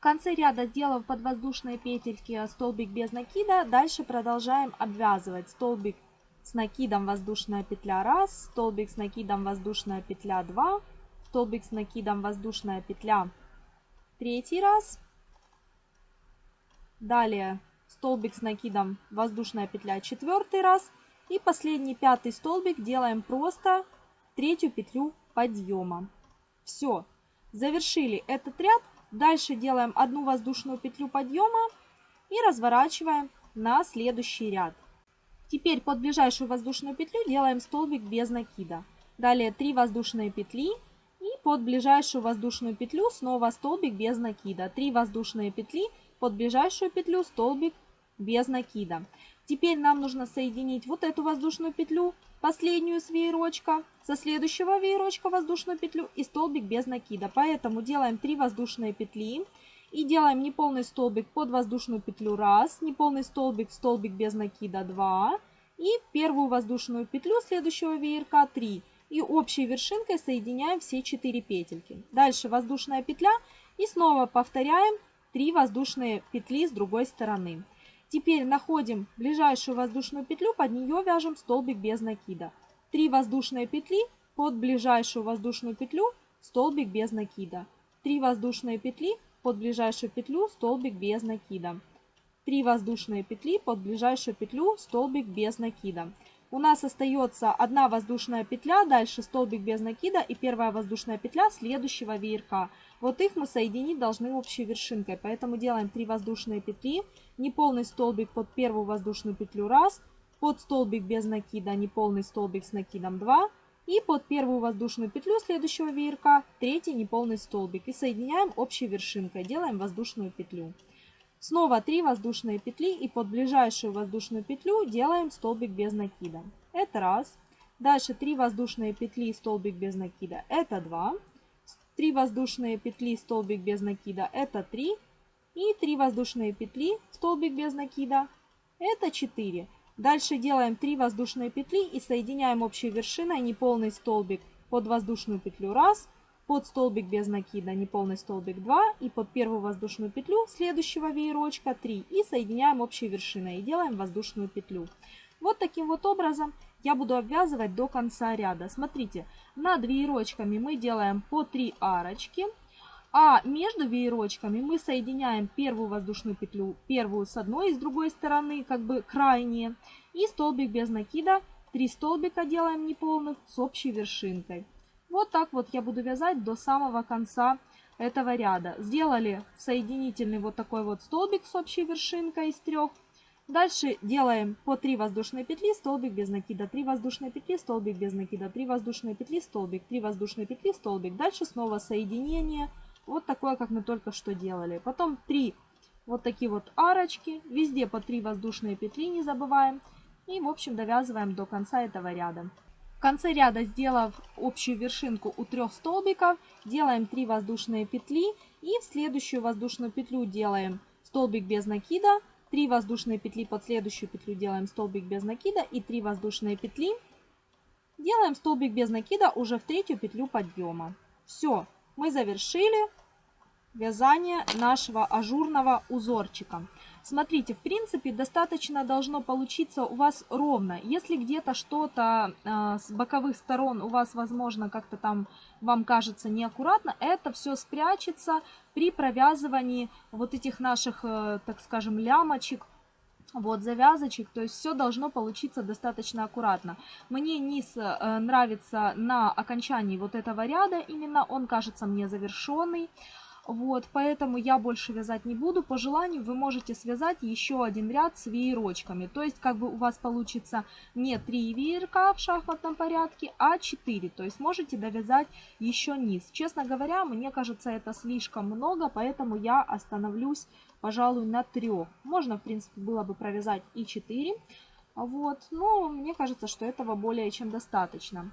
Speaker 1: Конце ряда, сделав подвоздушные петельки столбик без накида, дальше продолжаем обвязывать столбик с накидом воздушная петля 1, столбик с накидом воздушная петля 2, столбик с накидом воздушная петля третий раз, Далее столбик с накидом воздушная петля четвертый раз. И последний пятый столбик делаем просто третью петлю подъема. Все, завершили этот ряд. Дальше делаем одну воздушную петлю подъема и разворачиваем на следующий ряд. Теперь под ближайшую воздушную петлю делаем столбик без накида. Далее 3 воздушные петли и под ближайшую воздушную петлю снова столбик без накида. 3 воздушные петли под ближайшую петлю столбик без накида. Теперь нам нужно соединить вот эту воздушную петлю, последнюю с веерочка, со следующего веерочка воздушную петлю и столбик без накида. Поэтому делаем 3 воздушные петли и делаем неполный столбик под воздушную петлю 1, неполный столбик, столбик без накида 2 и первую воздушную петлю следующего веерка 3. И общей вершинкой соединяем все 4 петельки. Дальше воздушная петля и снова повторяем 3 воздушные петли с другой стороны. Теперь находим ближайшую воздушную петлю, под нее вяжем столбик без накида. 3 воздушные петли под ближайшую воздушную петлю, столбик без накида. 3 воздушные петли под ближайшую петлю, столбик без накида. 3 воздушные петли под ближайшую петлю, столбик без накида. У нас остается одна воздушная петля, дальше столбик без накида и первая воздушная петля следующего веерка. Вот их мы соединить должны общей вершинкой, поэтому делаем 3 воздушные петли, неполный столбик под первую воздушную петлю 1, под столбик без накида неполный столбик с накидом 2 и под первую воздушную петлю следующего веерка третий неполный столбик и соединяем общей вершинкой, делаем воздушную петлю. Снова 3 воздушные петли и под ближайшую воздушную петлю делаем столбик без накида. Это раз. Дальше 3 воздушные петли, столбик без накида. Это 2. 3 воздушные петли, столбик без накида, это 3. И 3 воздушные петли, столбик без накида, это 4. Дальше делаем 3 воздушные петли и соединяем общей вершиной неполный столбик под воздушную петлю. 1, под столбик без накида неполный столбик. 2 и под первую воздушную петлю следующего веерочка. 3 и соединяем общей вершиной и делаем воздушную петлю. Вот таким вот образом я буду обвязывать до конца ряда. Смотрите, над веерочками мы делаем по 3 арочки, а между веерочками мы соединяем первую воздушную петлю, первую с одной и с другой стороны, как бы крайние, и столбик без накида, 3 столбика делаем неполных с общей вершинкой. Вот так вот я буду вязать до самого конца этого ряда. Сделали соединительный вот такой вот столбик с общей вершинкой из трех. Дальше делаем по 3 воздушные петли, столбик без накида, 3 воздушные петли, столбик без накида, 3 воздушные петли, столбик, 3 воздушные петли, столбик. Дальше снова соединение, вот такое, как мы только что делали. Потом 3 вот такие вот арочки, везде по 3 воздушные петли, не забываем. И, в общем, довязываем до конца этого ряда. В конце ряда, сделав общую вершинку у трех столбиков, делаем 3 воздушные петли и в следующую воздушную петлю делаем столбик без накида, 3 воздушные петли под следующую петлю делаем столбик без накида и 3 воздушные петли. Делаем столбик без накида уже в третью петлю подъема. Все, мы завершили вязание нашего ажурного узорчика. Смотрите, в принципе, достаточно должно получиться у вас ровно. Если где-то что-то э, с боковых сторон у вас, возможно, как-то там вам кажется неаккуратно, это все спрячется при провязывании вот этих наших, э, так скажем, лямочек, вот завязочек, то есть все должно получиться достаточно аккуратно. Мне низ э, нравится на окончании вот этого ряда, именно он кажется мне завершенный. Вот, поэтому я больше вязать не буду. По желанию вы можете связать еще один ряд с веерочками. То есть, как бы у вас получится не 3 веерка в шахматном порядке, а 4. То есть, можете довязать еще низ. Честно говоря, мне кажется, это слишком много, поэтому я остановлюсь, пожалуй, на 3. Можно, в принципе, было бы провязать и 4. Вот, но мне кажется, что этого более чем достаточно.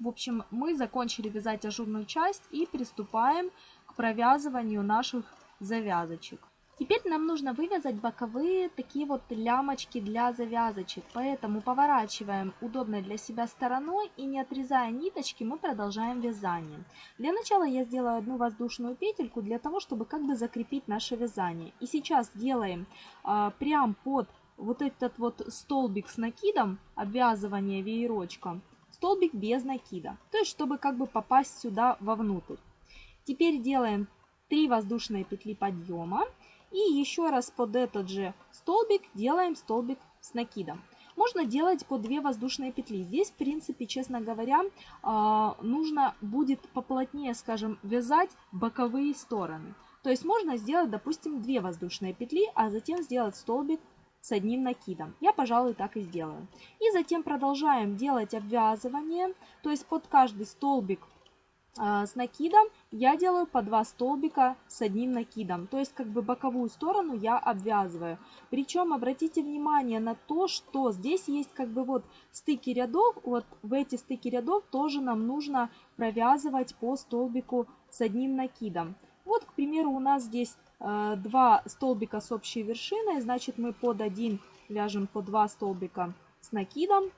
Speaker 1: В общем, мы закончили вязать ажурную часть и приступаем провязыванию наших завязочек. Теперь нам нужно вывязать боковые такие вот лямочки для завязочек, поэтому поворачиваем удобной для себя стороной и не отрезая ниточки, мы продолжаем вязание. Для начала я сделаю одну воздушную петельку для того, чтобы как бы закрепить наше вязание. И сейчас делаем а, прям под вот этот вот столбик с накидом, обвязывание веерочком, столбик без накида, то есть чтобы как бы попасть сюда вовнутрь. Теперь делаем 3 воздушные петли подъема. И еще раз под этот же столбик делаем столбик с накидом. Можно делать по 2 воздушные петли. Здесь, в принципе, честно говоря, а, нужно будет поплотнее, скажем, вязать боковые стороны. То есть можно сделать, допустим, 2 воздушные петли, а затем сделать столбик с одним накидом. Я, пожалуй, так и сделаю. И затем продолжаем делать обвязывание. То есть под каждый столбик а, с накидом я делаю по два столбика с одним накидом. То есть как бы боковую сторону я обвязываю. Причем обратите внимание на то, что здесь есть как бы вот стыки рядов. Вот в эти стыки рядов тоже нам нужно провязывать по столбику с одним накидом. Вот, к примеру, у нас здесь э, столбика с общей вершиной. Значит, мы под один вяжем по два столбика с накидом.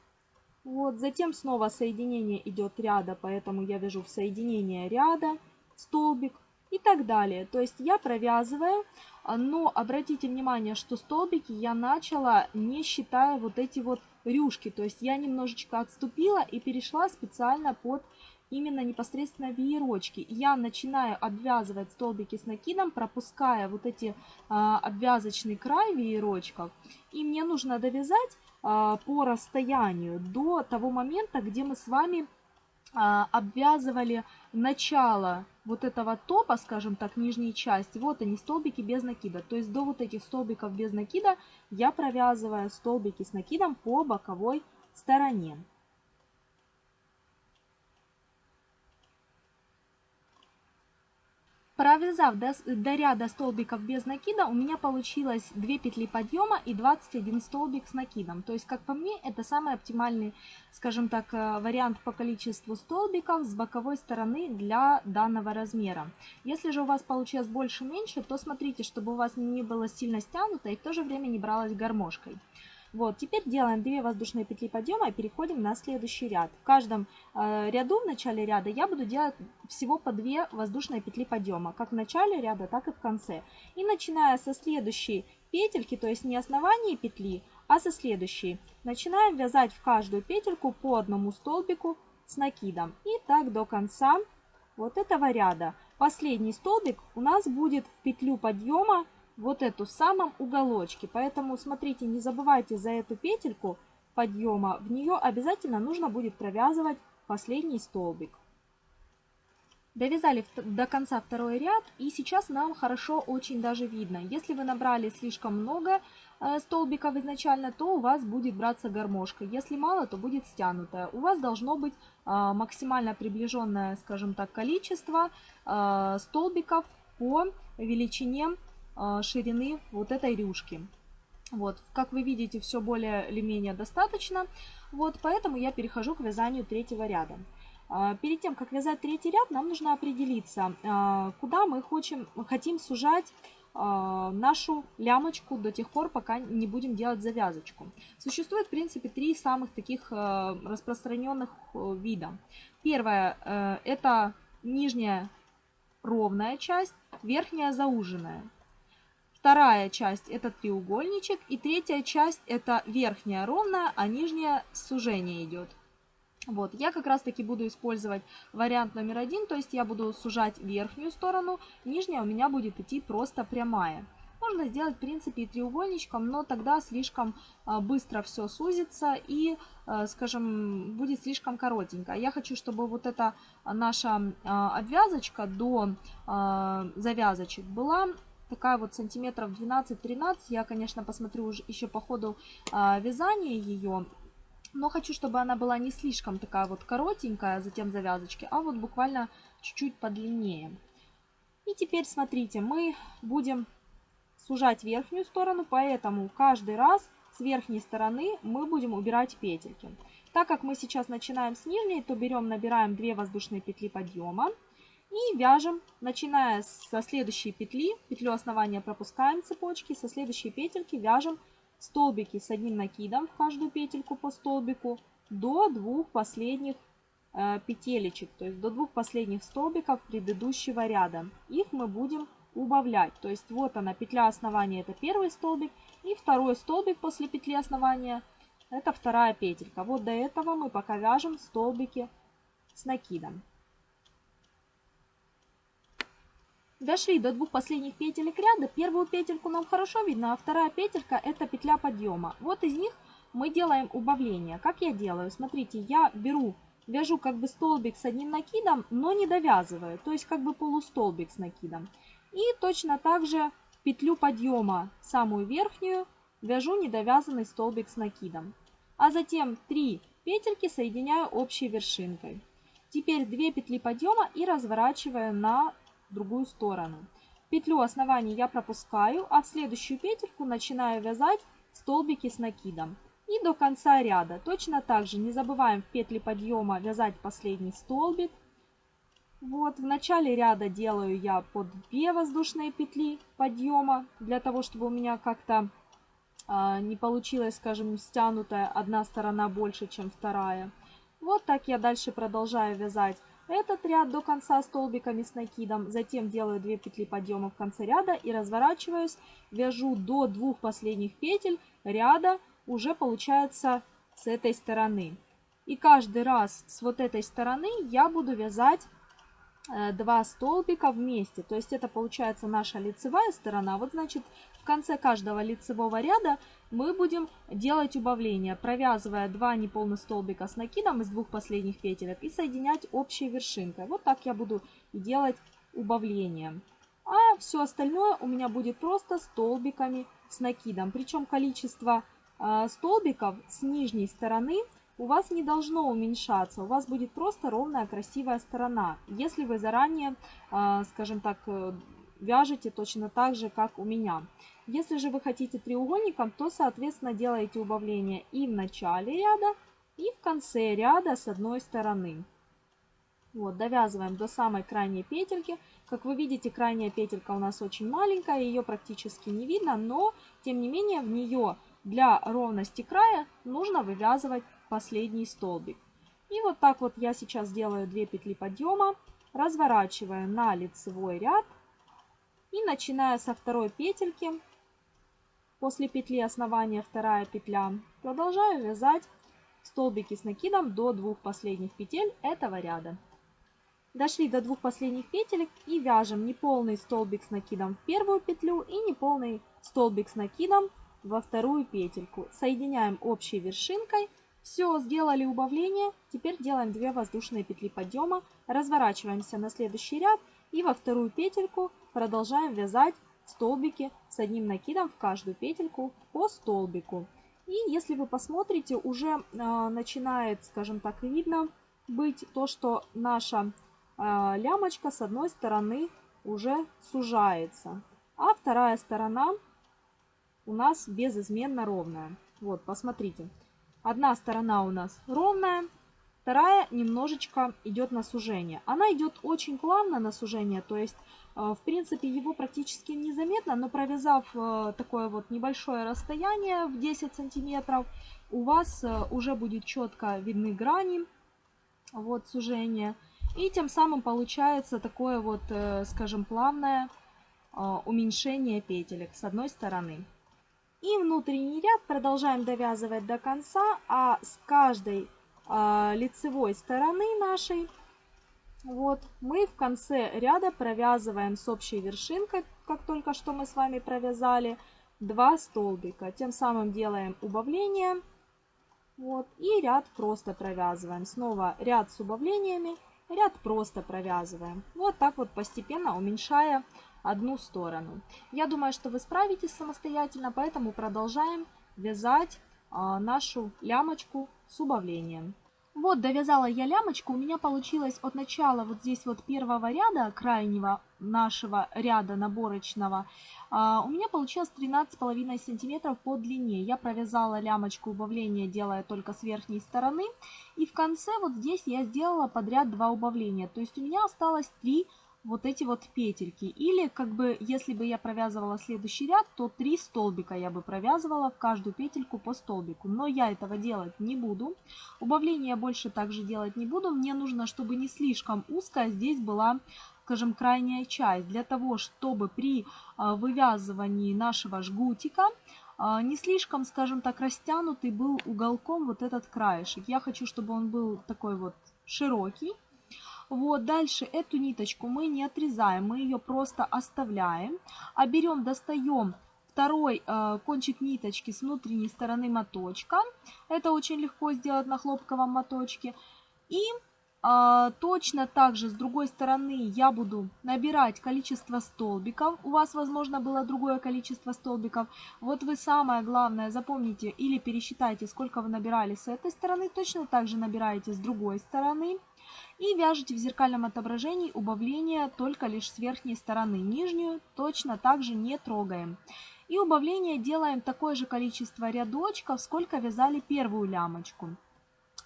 Speaker 1: Вот, затем снова соединение идет ряда, поэтому я вяжу в соединение ряда, столбик и так далее. То есть я провязываю, а, но обратите внимание, что столбики я начала не считая вот эти вот рюшки. То есть я немножечко отступила и перешла специально под именно непосредственно веерочки. Я начинаю обвязывать столбики с накидом, пропуская вот эти а, обвязочный край веерочков. И мне нужно довязать а, по расстоянию до того момента, где мы с вами а, обвязывали начало вот этого топа, скажем так, нижней части. Вот они, столбики без накида. То есть до вот этих столбиков без накида я провязываю столбики с накидом по боковой стороне. Провязав до, до ряда столбиков без накида, у меня получилось 2 петли подъема и 21 столбик с накидом. То есть, как по мне, это самый оптимальный, скажем так, э, вариант по количеству столбиков с боковой стороны для данного размера. Если же у вас получилось больше-меньше, то смотрите, чтобы у вас не было сильно стянуто и в то же время не бралось гармошкой. Вот, теперь делаем 2 воздушные петли подъема и переходим на следующий ряд. В каждом э, ряду в начале ряда я буду делать всего по 2 воздушные петли подъема, как в начале ряда, так и в конце. И начиная со следующей петельки, то есть не основания петли, а со следующей, начинаем вязать в каждую петельку по одному столбику с накидом. И так до конца вот этого ряда. Последний столбик у нас будет в петлю подъема вот эту в самом уголочке. Поэтому смотрите, не забывайте за эту петельку подъема. В нее обязательно нужно будет провязывать последний столбик. Довязали до конца второй ряд и сейчас нам хорошо очень даже видно. Если вы набрали слишком много э, столбиков изначально, то у вас будет браться гармошка. Если мало, то будет стянутая. У вас должно быть э, максимально приближенное, скажем так, количество э, столбиков по величине ширины вот этой рюшки. Вот, как вы видите, все более или менее достаточно. Вот, поэтому я перехожу к вязанию третьего ряда. А, перед тем, как вязать третий ряд, нам нужно определиться, а, куда мы хотим, хотим сужать а, нашу лямочку до тех пор, пока не будем делать завязочку. Существует, в принципе, три самых таких распространенных вида. Первое – это нижняя ровная часть, верхняя зауженная. Вторая часть – это треугольничек. И третья часть – это верхняя ровная, а нижняя сужение идет. Вот, я как раз таки буду использовать вариант номер один, то есть я буду сужать верхнюю сторону, нижняя у меня будет идти просто прямая. Можно сделать, в принципе, и треугольничком, но тогда слишком а, быстро все сузится и, а, скажем, будет слишком коротенько. Я хочу, чтобы вот эта наша а, обвязочка до завязочек была такая вот сантиметров 12-13. Я, конечно, посмотрю уже еще по ходу вязания ее но хочу, чтобы она была не слишком такая вот коротенькая, затем завязочки, а вот буквально чуть-чуть подлиннее. И теперь смотрите, мы будем сужать верхнюю сторону, поэтому каждый раз с верхней стороны мы будем убирать петельки. Так как мы сейчас начинаем с нижней, то берем, набираем 2 воздушные петли подъема и вяжем, начиная со следующей петли, петлю основания пропускаем цепочки, со следующей петельки вяжем столбики с одним накидом в каждую петельку по столбику до двух последних э, петелечек, то есть до двух последних столбиков предыдущего ряда. Их мы будем убавлять. То есть вот она, петля основания, это первый столбик, и второй столбик после петли основания, это вторая петелька. Вот до этого мы пока вяжем столбики с накидом. Дошли до двух последних петелек ряда. Первую петельку нам хорошо видно, а вторая петелька это петля подъема. Вот из них мы делаем убавление. Как я делаю? Смотрите, я беру, вяжу как бы столбик с одним накидом, но не довязываю. То есть как бы полустолбик с накидом. И точно так же петлю подъема, самую верхнюю, вяжу недовязанный столбик с накидом. А затем 3 петельки соединяю общей вершинкой. Теперь 2 петли подъема и разворачиваю на другую сторону. Петлю основания я пропускаю, а в следующую петельку начинаю вязать столбики с накидом. И до конца ряда. Точно так же не забываем в петли подъема вязать последний столбик. Вот, в начале ряда делаю я по 2 воздушные петли подъема, для того, чтобы у меня как-то э, не получилось, скажем, стянутая одна сторона больше, чем вторая. Вот так я дальше продолжаю вязать этот ряд до конца столбиками с накидом, затем делаю 2 петли подъема в конце ряда и разворачиваюсь, вяжу до двух последних петель ряда, уже получается с этой стороны. И каждый раз с вот этой стороны я буду вязать Э, два столбика вместе. То есть это получается наша лицевая сторона. Вот значит в конце каждого лицевого ряда мы будем делать убавление, провязывая два неполных столбика с накидом из двух последних петелек и соединять общей вершинкой. Вот так я буду делать убавление. А все остальное у меня будет просто столбиками с накидом. Причем количество э, столбиков с нижней стороны у вас не должно уменьшаться, у вас будет просто ровная красивая сторона, если вы заранее, а, скажем так, э, вяжете точно так же, как у меня. Если же вы хотите треугольником, то, соответственно, делаете убавление и в начале ряда, и в конце ряда с одной стороны. Вот, довязываем до самой крайней петельки. Как вы видите, крайняя петелька у нас очень маленькая, ее практически не видно, но, тем не менее, в нее для ровности края нужно вывязывать последний столбик. И вот так вот я сейчас делаю 2 петли подъема, разворачиваю на лицевой ряд и начиная со второй петельки, после петли основания вторая петля, продолжаю вязать столбики с накидом до двух последних петель этого ряда. Дошли до двух последних петелек и вяжем неполный столбик с накидом в первую петлю и неполный столбик с накидом во вторую петельку. Соединяем общей вершинкой. Все, сделали убавление. Теперь делаем 2 воздушные петли подъема. Разворачиваемся на следующий ряд и во вторую петельку продолжаем вязать столбики с одним накидом в каждую петельку по столбику. И если вы посмотрите, уже э, начинает, скажем так, видно быть то, что наша э, лямочка с одной стороны уже сужается, а вторая сторона у нас безызменно ровная. Вот, посмотрите. Одна сторона у нас ровная, вторая немножечко идет на сужение. Она идет очень плавно на сужение, то есть, э, в принципе, его практически незаметно, но провязав э, такое вот небольшое расстояние в 10 сантиметров, у вас э, уже будет четко видны грани, вот, сужения. И тем самым получается такое вот, скажем, плавное уменьшение петелек с одной стороны. И внутренний ряд продолжаем довязывать до конца, а с каждой лицевой стороны нашей вот, мы в конце ряда провязываем с общей вершинкой, как только что мы с вами провязали, 2 столбика. Тем самым делаем убавление. Вот, и ряд просто провязываем. Снова ряд с убавлениями, ряд просто провязываем. Вот так вот постепенно уменьшая одну сторону. Я думаю, что вы справитесь самостоятельно, поэтому продолжаем вязать а, нашу лямочку с убавлением. Вот, довязала я лямочку, у меня получилось от начала вот здесь вот первого ряда, крайнего нашего ряда наборочного, а, у меня получилось 13,5 сантиметров по длине. Я провязала лямочку убавления, делая только с верхней стороны. И в конце вот здесь я сделала подряд два убавления. То есть у меня осталось 3 вот эти вот петельки. Или, как бы, если бы я провязывала следующий ряд, то три столбика я бы провязывала в каждую петельку по столбику. Но я этого делать не буду. Убавления больше также делать не буду. Мне нужно, чтобы не слишком узкая здесь была скажем, крайняя часть, для того, чтобы при а, вывязывании нашего жгутика а, не слишком, скажем так, растянутый был уголком вот этот краешек. Я хочу, чтобы он был такой вот широкий, вот, дальше эту ниточку мы не отрезаем, мы ее просто оставляем. А берем, достаем второй э, кончик ниточки с внутренней стороны моточка. Это очень легко сделать на хлопковом моточке. И а, точно так же с другой стороны я буду набирать количество столбиков. У вас, возможно, было другое количество столбиков. Вот вы самое главное запомните или пересчитайте, сколько вы набирали с этой стороны. Точно так же набираете с другой стороны. И вяжете в зеркальном отображении убавление только лишь с верхней стороны. Нижнюю точно так же не трогаем. И убавление делаем такое же количество рядочков, сколько вязали первую лямочку.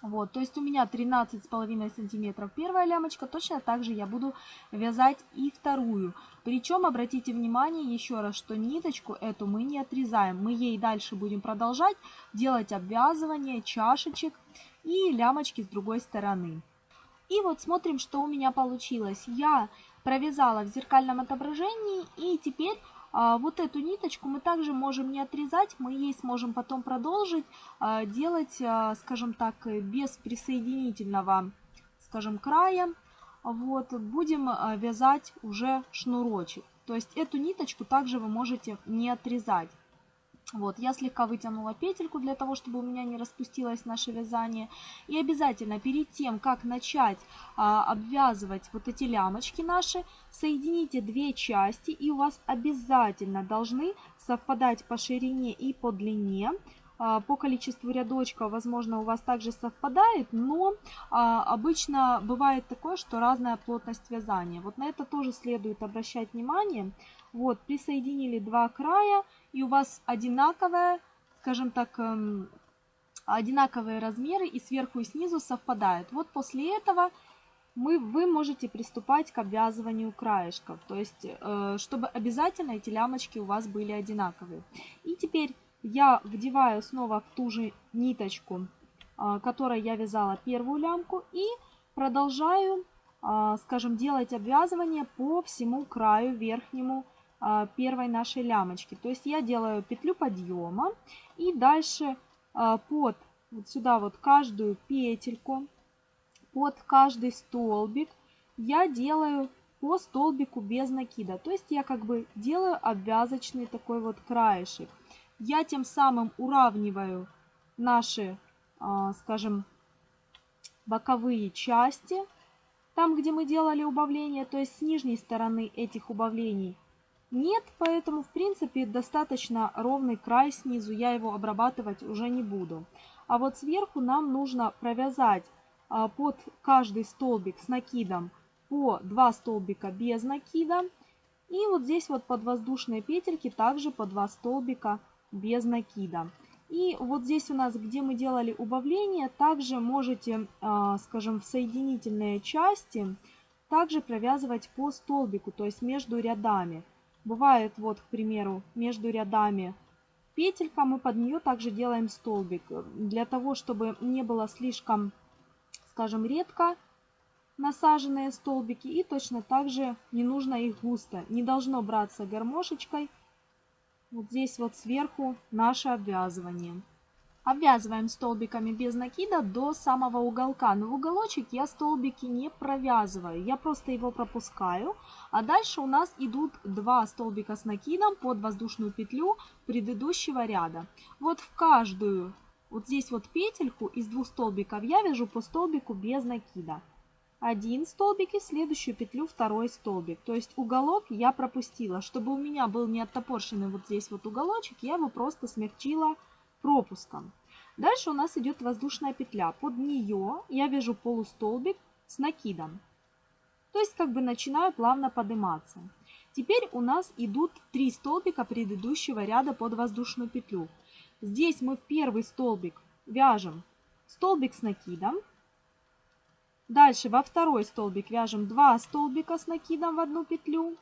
Speaker 1: Вот, то есть у меня 13,5 сантиметров первая лямочка, точно так же я буду вязать и вторую. Причем обратите внимание еще раз, что ниточку эту мы не отрезаем, мы ей дальше будем продолжать делать обвязывание чашечек и лямочки с другой стороны. И вот смотрим, что у меня получилось. Я провязала в зеркальном отображении и теперь а, вот эту ниточку мы также можем не отрезать, мы ей сможем потом продолжить а, делать, а, скажем так, без присоединительного, скажем, края. Вот, будем а, вязать уже шнурочек. То есть эту ниточку также вы можете не отрезать. Вот, я слегка вытянула петельку для того, чтобы у меня не распустилось наше вязание. И обязательно перед тем, как начать а, обвязывать вот эти лямочки наши, соедините две части, и у вас обязательно должны совпадать по ширине и по длине. А, по количеству рядочков, возможно, у вас также совпадает, но а, обычно бывает такое, что разная плотность вязания. Вот на это тоже следует обращать внимание. Вот, присоединили два края, и у вас одинаковая, скажем так, эм, одинаковые размеры и сверху и снизу совпадают. Вот после этого мы, вы можете приступать к обвязыванию краешков, то есть, э, чтобы обязательно эти лямочки у вас были одинаковые. И теперь я вдеваю снова в ту же ниточку, а, которой я вязала первую лямку и продолжаю, а, скажем, делать обвязывание по всему краю верхнему первой нашей лямочки. То есть я делаю петлю подъема и дальше под вот сюда вот каждую петельку, под каждый столбик я делаю по столбику без накида. То есть я как бы делаю обвязочный такой вот краешек. Я тем самым уравниваю наши, а, скажем, боковые части, там, где мы делали убавления, то есть с нижней стороны этих убавлений нет, поэтому, в принципе, достаточно ровный край снизу, я его обрабатывать уже не буду. А вот сверху нам нужно провязать а, под каждый столбик с накидом по 2 столбика без накида. И вот здесь вот под воздушные петельки также по 2 столбика без накида. И вот здесь у нас, где мы делали убавление, также можете, а, скажем, в соединительные части также провязывать по столбику, то есть между рядами. Бывает, вот, к примеру, между рядами петелька, мы под нее также делаем столбик. Для того, чтобы не было слишком, скажем, редко насаженные столбики. И точно так же не нужно их густо. Не должно браться гармошечкой. Вот здесь вот сверху наше обвязывание. Обвязываем столбиками без накида до самого уголка. Но в уголочек я столбики не провязываю. Я просто его пропускаю. А дальше у нас идут два столбика с накидом под воздушную петлю предыдущего ряда. Вот в каждую, вот здесь вот петельку из двух столбиков я вяжу по столбику без накида один столбик и следующую петлю второй столбик. То есть уголок я пропустила. Чтобы у меня был не оттопорщенный вот здесь вот уголочек, я его просто смягчила пропуском. Дальше у нас идет воздушная петля. Под нее я вяжу полустолбик с накидом. То есть как бы начинаю плавно подниматься. Теперь у нас идут три столбика предыдущего ряда под воздушную петлю. Здесь мы в первый столбик вяжем столбик с накидом. Дальше во второй столбик вяжем 2 столбика с накидом в одну петлю.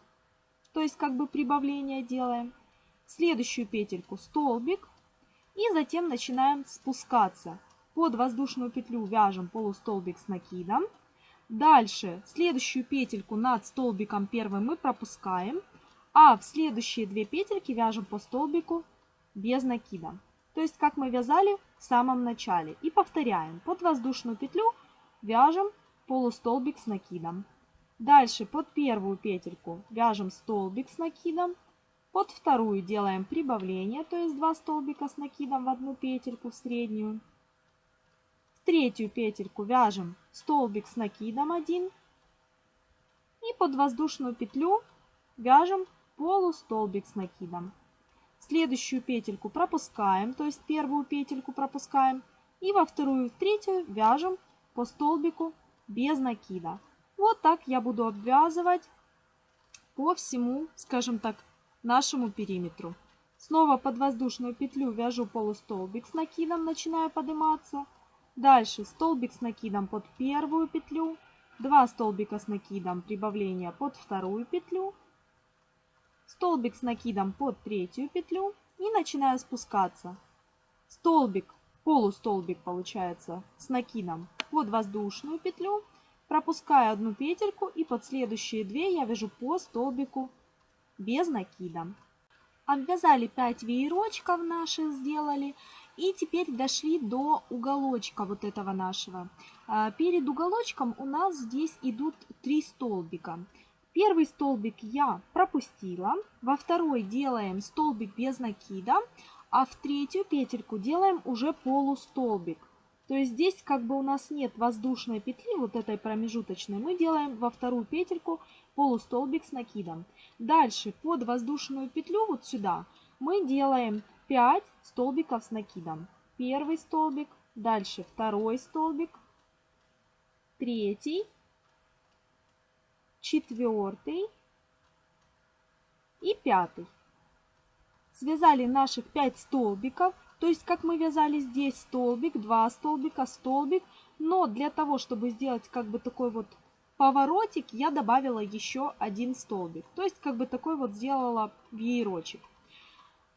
Speaker 1: То есть как бы прибавление делаем. Следующую петельку столбик. И затем начинаем спускаться. Под воздушную петлю вяжем полустолбик с накидом. Дальше следующую петельку над столбиком первым мы пропускаем. А в следующие две петельки вяжем по столбику без накида. То есть как мы вязали в самом начале. И повторяем. Под воздушную петлю вяжем полустолбик с накидом. Дальше под первую петельку вяжем столбик с накидом. Под вторую делаем прибавление, то есть 2 столбика с накидом в одну петельку в среднюю. В третью петельку вяжем столбик с накидом 1. И под воздушную петлю вяжем полустолбик с накидом. Следующую петельку пропускаем, то есть первую петельку пропускаем. И во вторую и в третью вяжем по столбику без накида. Вот так я буду обвязывать по всему, скажем так, нашему периметру. Снова под воздушную петлю вяжу полустолбик с накидом, начинаю подниматься. Дальше столбик с накидом под первую петлю, 2 столбика с накидом прибавления под вторую петлю, столбик с накидом под третью петлю и начинаю спускаться. Столбик, полустолбик получается с накидом под воздушную петлю, пропускаю одну петельку и под следующие две я вяжу по столбику без накида. Обвязали 5 веерочков наших сделали. И теперь дошли до уголочка вот этого нашего. А, перед уголочком у нас здесь идут 3 столбика. Первый столбик я пропустила. Во второй делаем столбик без накида. А в третью петельку делаем уже полустолбик. То есть здесь как бы у нас нет воздушной петли, вот этой промежуточной. Мы делаем во вторую петельку полустолбик с накидом. Дальше под воздушную петлю вот сюда мы делаем 5 столбиков с накидом. Первый столбик, дальше второй столбик, третий, четвертый и пятый. Связали наших 5 столбиков. То есть, как мы вязали здесь столбик, два столбика, столбик. Но для того, чтобы сделать как бы такой вот поворотик, я добавила еще один столбик. То есть, как бы такой вот сделала веерочек.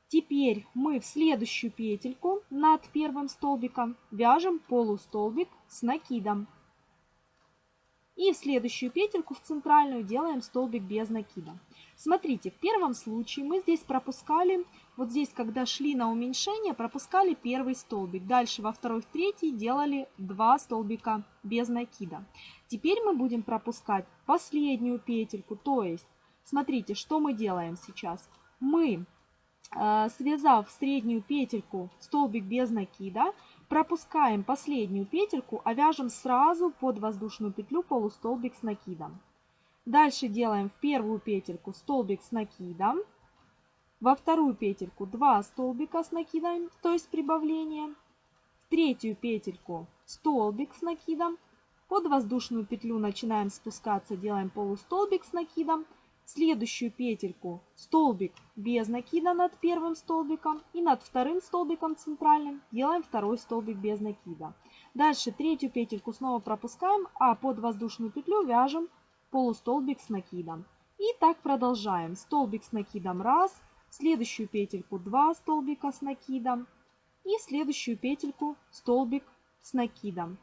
Speaker 1: Теперь мы в следующую петельку над первым столбиком вяжем полустолбик с накидом. И в следующую петельку в центральную делаем столбик без накида. Смотрите, в первом случае мы здесь пропускали, вот здесь, когда шли на уменьшение, пропускали первый столбик. Дальше во второй, в третий делали два столбика без накида. Теперь мы будем пропускать последнюю петельку, то есть, смотрите, что мы делаем сейчас. Мы, э, связав среднюю петельку столбик без накида, Пропускаем последнюю петельку, а вяжем сразу под воздушную петлю полустолбик с накидом. Дальше делаем в первую петельку столбик с накидом, во вторую петельку 2 столбика с накидом, то есть прибавление, в третью петельку столбик с накидом, под воздушную петлю начинаем спускаться, делаем полустолбик с накидом, следующую петельку столбик без накида над первым столбиком и над вторым столбиком центральным делаем второй столбик без накида. Дальше третью петельку снова пропускаем, а под воздушную петлю вяжем полустолбик с накидом. И так продолжаем. Столбик с накидом раз, следующую петельку 2 столбика с накидом и следующую петельку столбик с накидом.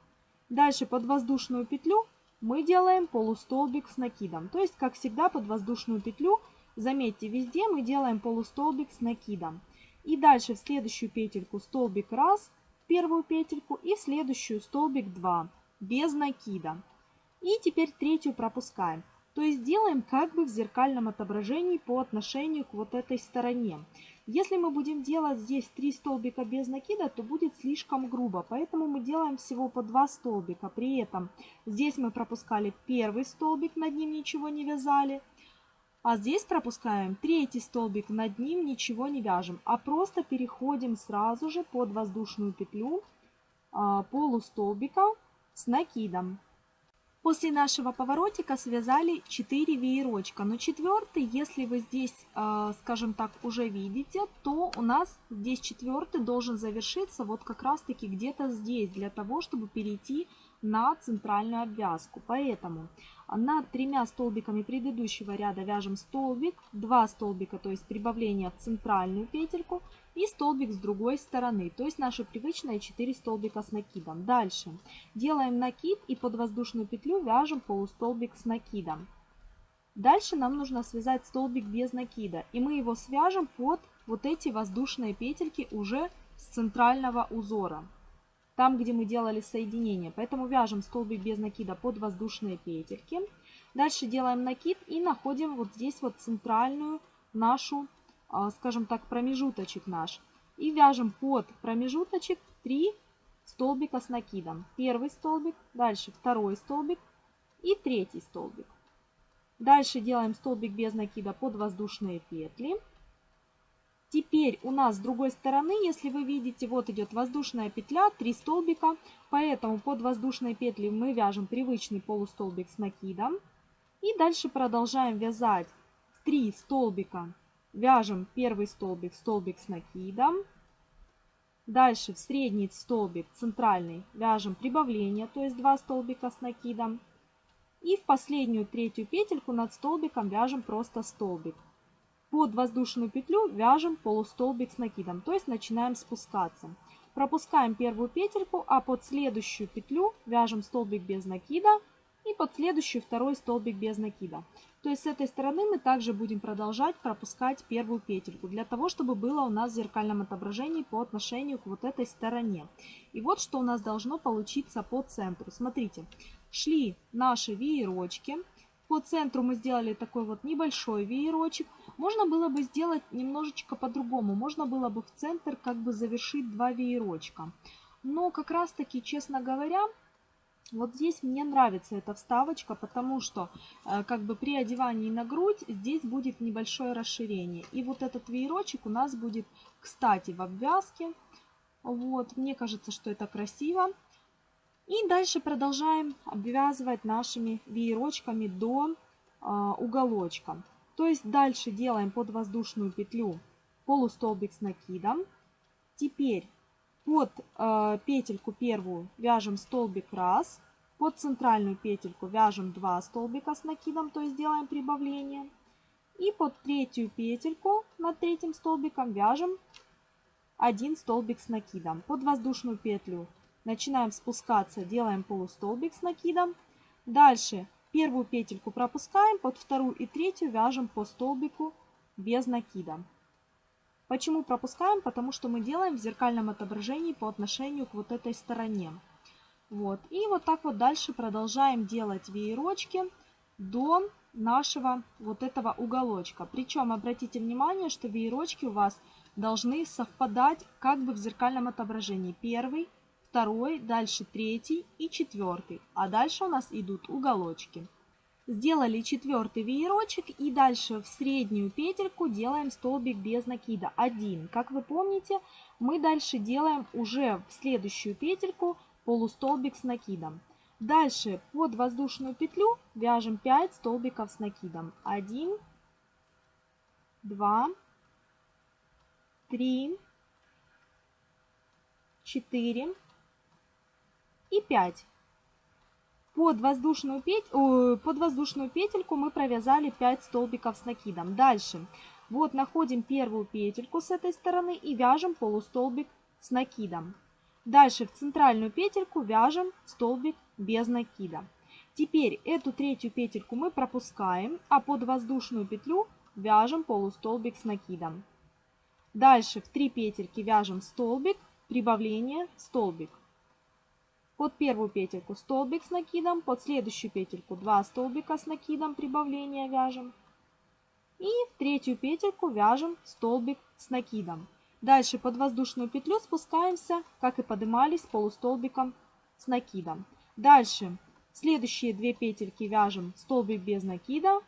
Speaker 1: Дальше под воздушную петлю мы делаем полустолбик с накидом. То есть, как всегда, под воздушную петлю, заметьте, везде мы делаем полустолбик с накидом. И дальше в следующую петельку столбик раз, в первую петельку и в следующую столбик 2, без накида. И теперь третью пропускаем. То есть делаем как бы в зеркальном отображении по отношению к вот этой стороне. Если мы будем делать здесь 3 столбика без накида, то будет слишком грубо. Поэтому мы делаем всего по 2 столбика. При этом здесь мы пропускали первый столбик, над ним ничего не вязали. А здесь пропускаем третий столбик, над ним ничего не вяжем. А просто переходим сразу же под воздушную петлю а, полустолбика с накидом. После нашего поворотика связали 4 веерочка, но четвертый, если вы здесь, а, скажем так, уже видите, то у нас здесь четвертый должен завершиться вот как раз таки где-то здесь, для того, чтобы перейти на центральную обвязку. Поэтому над тремя столбиками предыдущего ряда вяжем столбик, 2 столбика, то есть прибавление в центральную петельку, и столбик с другой стороны, то есть наши привычные 4 столбика с накидом. Дальше делаем накид и под воздушную петлю вяжем полустолбик с накидом. Дальше нам нужно связать столбик без накида, и мы его свяжем под вот эти воздушные петельки уже с центрального узора там, где мы делали соединение. Поэтому вяжем столбик без накида под воздушные петельки. Дальше делаем накид и находим вот здесь вот центральную нашу, а, скажем так, промежуточек наш. И вяжем под промежуточек 3 столбика с накидом. Первый столбик, дальше второй столбик и третий столбик. Дальше делаем столбик без накида под воздушные петли. Теперь у нас с другой стороны, если вы видите, вот идет воздушная петля, 3 столбика, поэтому под воздушной петли мы вяжем привычный полустолбик с накидом. И дальше продолжаем вязать 3 столбика, вяжем первый столбик, столбик с накидом. Дальше в средний столбик, центральный, вяжем прибавление, то есть 2 столбика с накидом. И в последнюю третью петельку над столбиком вяжем просто столбик. Под воздушную петлю вяжем полустолбик с накидом, то есть начинаем спускаться. Пропускаем первую петельку, а под следующую петлю вяжем столбик без накида и под следующую второй столбик без накида. То есть с этой стороны мы также будем продолжать пропускать первую петельку, для того, чтобы было у нас в зеркальном отображении по отношению к вот этой стороне. И вот что у нас должно получиться по центру. Смотрите, шли наши веерочки, по центру мы сделали такой вот небольшой веерочек. Можно было бы сделать немножечко по-другому. Можно было бы в центр как бы завершить два веерочка. Но как раз таки, честно говоря, вот здесь мне нравится эта вставочка, потому что э, как бы при одевании на грудь здесь будет небольшое расширение. И вот этот веерочек у нас будет, кстати, в обвязке. Вот, мне кажется, что это красиво. И дальше продолжаем обвязывать нашими веерочками до э, уголочка. То есть дальше делаем под воздушную петлю полустолбик с накидом. Теперь под э, петельку первую вяжем столбик раз, под центральную петельку вяжем 2 столбика с накидом, то есть делаем прибавление. И под третью петельку над третьим столбиком вяжем один столбик с накидом. Под воздушную петлю начинаем спускаться, делаем полустолбик с накидом. Дальше первую петельку пропускаем, под вторую и третью вяжем по столбику без накида. Почему пропускаем? Потому что мы делаем в зеркальном отображении по отношению к вот этой стороне. Вот. И вот так вот дальше продолжаем делать веерочки до нашего вот этого уголочка. Причем обратите внимание, что веерочки у вас должны совпадать как бы в зеркальном отображении. Первый, второй, дальше третий и четвертый. А дальше у нас идут уголочки. Сделали четвертый веерочек и дальше в среднюю петельку делаем столбик без накида. Один. Как вы помните, мы дальше делаем уже в следующую петельку полустолбик с накидом. Дальше под воздушную петлю вяжем 5 столбиков с накидом. 1, 2, 3, 4 и 5. Под воздушную, петь... под воздушную петельку мы провязали 5 столбиков с накидом. Дальше. Вот находим первую петельку с этой стороны и вяжем полустолбик с накидом. Дальше в центральную петельку вяжем столбик без накида. Теперь эту третью петельку мы пропускаем, а под воздушную петлю вяжем полустолбик с накидом. Дальше в 3 петельки вяжем столбик, прибавление, столбик. Под первую петельку столбик с накидом, под следующую петельку 2 столбика с накидом, прибавление вяжем. И в третью петельку вяжем столбик с накидом. Дальше под воздушную петлю спускаемся, как и поднимались, полустолбиком с накидом. Дальше следующие две петельки вяжем столбик без накида.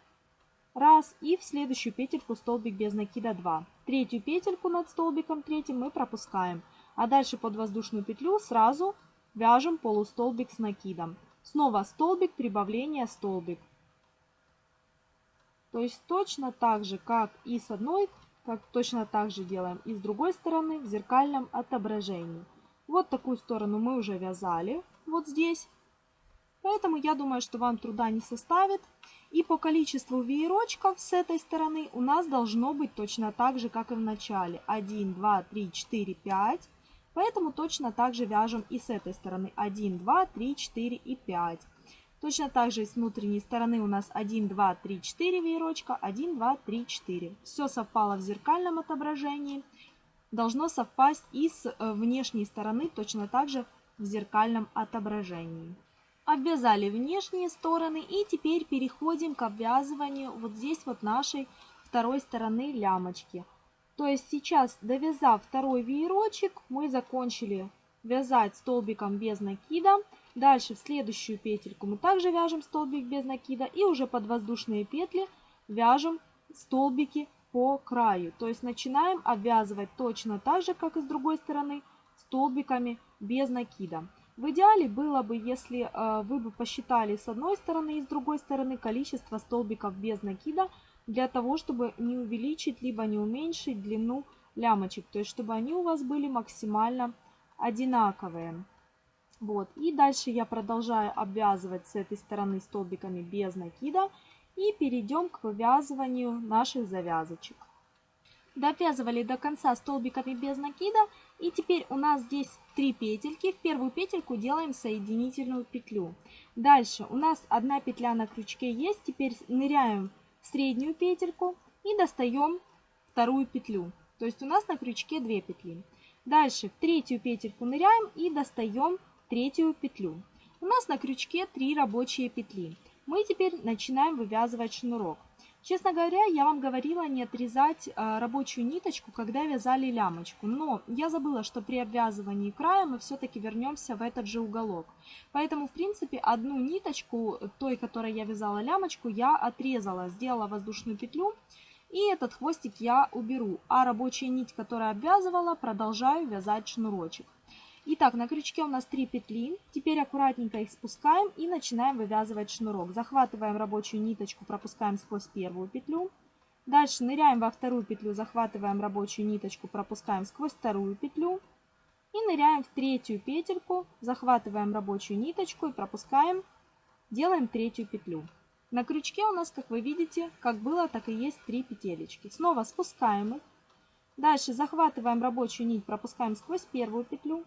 Speaker 1: Раз. И в следующую петельку столбик без накида 2. Третью петельку над столбиком третьим мы пропускаем. А дальше под воздушную петлю сразу вяжем полустолбик с накидом. Снова столбик, прибавление, столбик. То есть точно так же, как и с одной как точно так же делаем и с другой стороны в зеркальном отображении. Вот такую сторону мы уже вязали вот здесь. Поэтому я думаю, что вам труда не составит. И по количеству веерочков с этой стороны у нас должно быть точно так же, как и в начале. 1, 2, 3, 4, 5. Поэтому точно так же вяжем и с этой стороны. 1, 2, 3, 4 и 5. Точно так же с внутренней стороны у нас 1, 2, 3, 4 веерочка, 1, 2, 3, 4. Все совпало в зеркальном отображении. Должно совпасть и с э, внешней стороны точно так же в зеркальном отображении. Обвязали внешние стороны и теперь переходим к обвязыванию вот здесь вот нашей второй стороны лямочки. То есть сейчас, довязав второй веерочек, мы закончили вязать столбиком без накида. Дальше в следующую петельку мы также вяжем столбик без накида и уже под воздушные петли вяжем столбики по краю. То есть начинаем обвязывать точно так же, как и с другой стороны, столбиками без накида. В идеале было бы, если э, вы бы посчитали с одной стороны и с другой стороны количество столбиков без накида, для того, чтобы не увеличить, либо не уменьшить длину лямочек. То есть, чтобы они у вас были максимально одинаковые. Вот. И дальше я продолжаю обвязывать с этой стороны столбиками без накида. И перейдем к вывязыванию наших завязочек. Довязывали до конца столбиками без накида. И теперь у нас здесь три петельки. В первую петельку делаем соединительную петлю. Дальше у нас одна петля на крючке есть. Теперь ныряем среднюю петельку и достаем вторую петлю. То есть у нас на крючке две петли. Дальше в третью петельку ныряем и достаем третью петлю. У нас на крючке 3 рабочие петли. Мы теперь начинаем вывязывать шнурок. Честно говоря, я вам говорила не отрезать э, рабочую ниточку, когда вязали лямочку. Но я забыла, что при обвязывании края мы все-таки вернемся в этот же уголок. Поэтому, в принципе, одну ниточку, той, которой я вязала лямочку, я отрезала, сделала воздушную петлю. И этот хвостик я уберу. А рабочая нить, которая обвязывала, продолжаю вязать шнурочек. Итак, на крючке у нас 3 петли. Теперь аккуратненько их спускаем и начинаем вывязывать шнурок. Захватываем рабочую ниточку, пропускаем сквозь первую петлю. Дальше ныряем во вторую петлю, захватываем рабочую ниточку, пропускаем сквозь вторую петлю. И ныряем в третью петельку, захватываем рабочую ниточку и пропускаем, делаем третью петлю. На крючке у нас, как вы видите, как было, так и есть 3 петелечки. Снова спускаем их. Дальше захватываем рабочую нить, пропускаем сквозь первую петлю.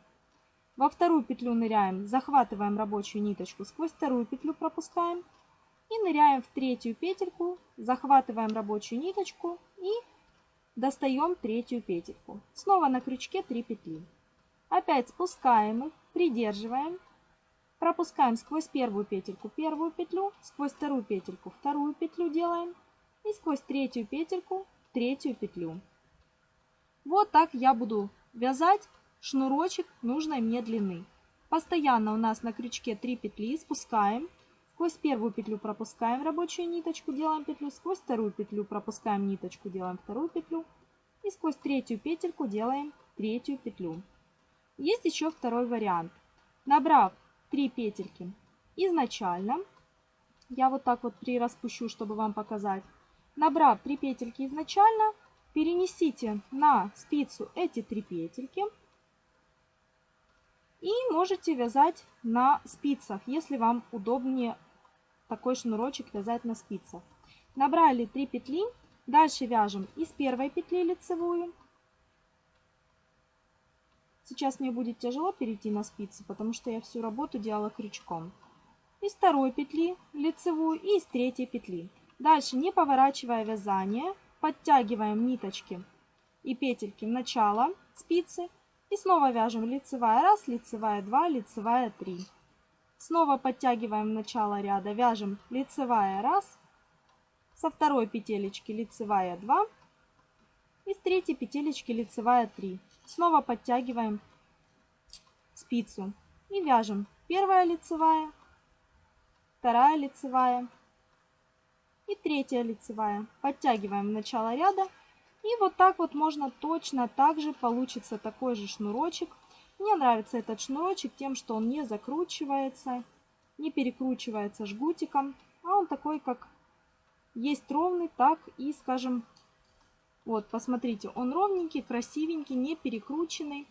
Speaker 1: Во вторую петлю ныряем, захватываем рабочую ниточку, сквозь вторую петлю пропускаем. И ныряем в третью петельку, захватываем рабочую ниточку и достаем третью петельку. Снова на крючке 3 петли. Опять спускаем их, придерживаем, пропускаем сквозь первую петельку первую петлю, сквозь вторую петельку вторую петлю делаем и сквозь третью петельку третью петлю. Вот так я буду вязать шнурочек нужной мне длины. Постоянно у нас на крючке 3 петли, спускаем, сквозь первую петлю пропускаем рабочую ниточку, делаем петлю, сквозь вторую петлю пропускаем ниточку, делаем вторую петлю и сквозь третью петельку делаем третью петлю. Есть еще второй вариант. Набрав 3 петельки изначально, я вот так вот прираспущу, чтобы вам показать. Набрав 3 петельки изначально, перенесите на спицу эти 3 петельки и можете вязать на спицах, если вам удобнее такой шнурочек вязать на спицах. Набрали 3 петли, дальше вяжем из первой петли лицевую. Сейчас мне будет тяжело перейти на спицы, потому что я всю работу делала крючком. Из второй петли лицевую и из третьей петли. Дальше, не поворачивая вязание, подтягиваем ниточки и петельки в начало спицы и снова вяжем лицевая 1, лицевая 2, лицевая 3. Снова подтягиваем начало ряда, вяжем лицевая 1, со второй петелечки лицевая 2 и с третьей петелечки лицевая 3. Снова подтягиваем спицу и вяжем первая лицевая, вторая лицевая и третья лицевая. Подтягиваем начало ряда и вот так вот можно точно так же получится такой же шнурочек. Мне нравится этот шнурочек тем, что он не закручивается, не перекручивается жгутиком, а он такой, как есть ровный, так и, скажем, вот, посмотрите, он ровненький, красивенький, не перекрученный.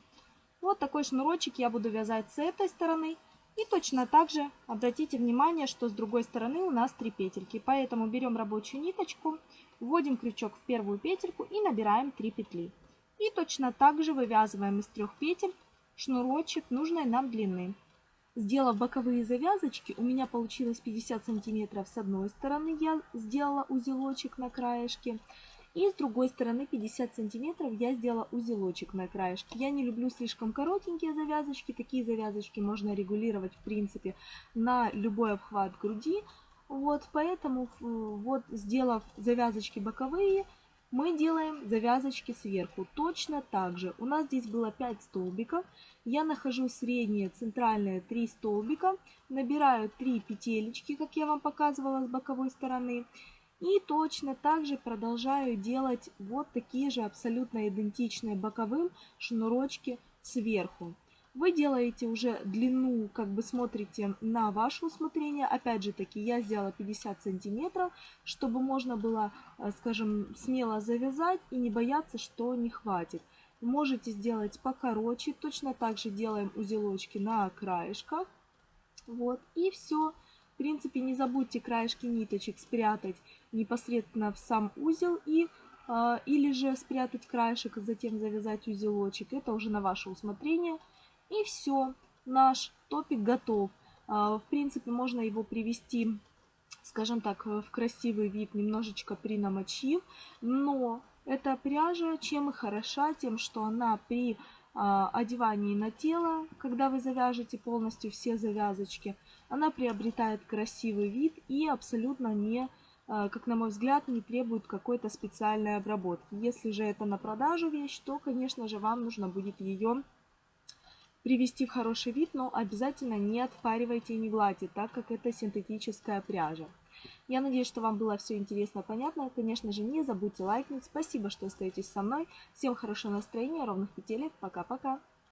Speaker 1: Вот такой шнурочек я буду вязать с этой стороны. И точно так же обратите внимание, что с другой стороны у нас три петельки. Поэтому берем рабочую ниточку, Вводим крючок в первую петельку и набираем 3 петли. И точно так же вывязываем из трех петель шнурочек нужной нам длины. Сделав боковые завязочки, у меня получилось 50 сантиметров с одной стороны, я сделала узелочек на краешке. И с другой стороны 50 сантиметров я сделала узелочек на краешке. Я не люблю слишком коротенькие завязочки. Такие завязочки можно регулировать в принципе на любой обхват груди. Вот, поэтому вот сделав завязочки боковые, мы делаем завязочки сверху. Точно так же. У нас здесь было 5 столбиков. Я нахожу средние, центральные 3 столбика. Набираю 3 петелечки, как я вам показывала с боковой стороны. И точно так же продолжаю делать вот такие же абсолютно идентичные боковым шнурочки сверху. Вы делаете уже длину, как бы смотрите на ваше усмотрение. Опять же таки, я сделала 50 сантиметров, чтобы можно было, э, скажем, смело завязать и не бояться, что не хватит. Можете сделать покороче. Точно так же делаем узелочки на краешках. Вот, и все. В принципе, не забудьте краешки ниточек спрятать непосредственно в сам узел и э, или же спрятать краешек, затем завязать узелочек. Это уже на ваше усмотрение. И все, наш топик готов. А, в принципе, можно его привести, скажем так, в красивый вид, немножечко принамочив. Но эта пряжа чем и хороша, тем, что она при а, одевании на тело, когда вы завяжете полностью все завязочки, она приобретает красивый вид и абсолютно не, а, как на мой взгляд, не требует какой-то специальной обработки. Если же это на продажу вещь, то, конечно же, вам нужно будет ее привести в хороший вид, но обязательно не отпаривайте и не гладьте, так как это синтетическая пряжа. Я надеюсь, что вам было все интересно и понятно. Конечно же, не забудьте лайкнуть. Спасибо, что остаетесь со мной. Всем хорошего настроения, ровных петелек. Пока-пока.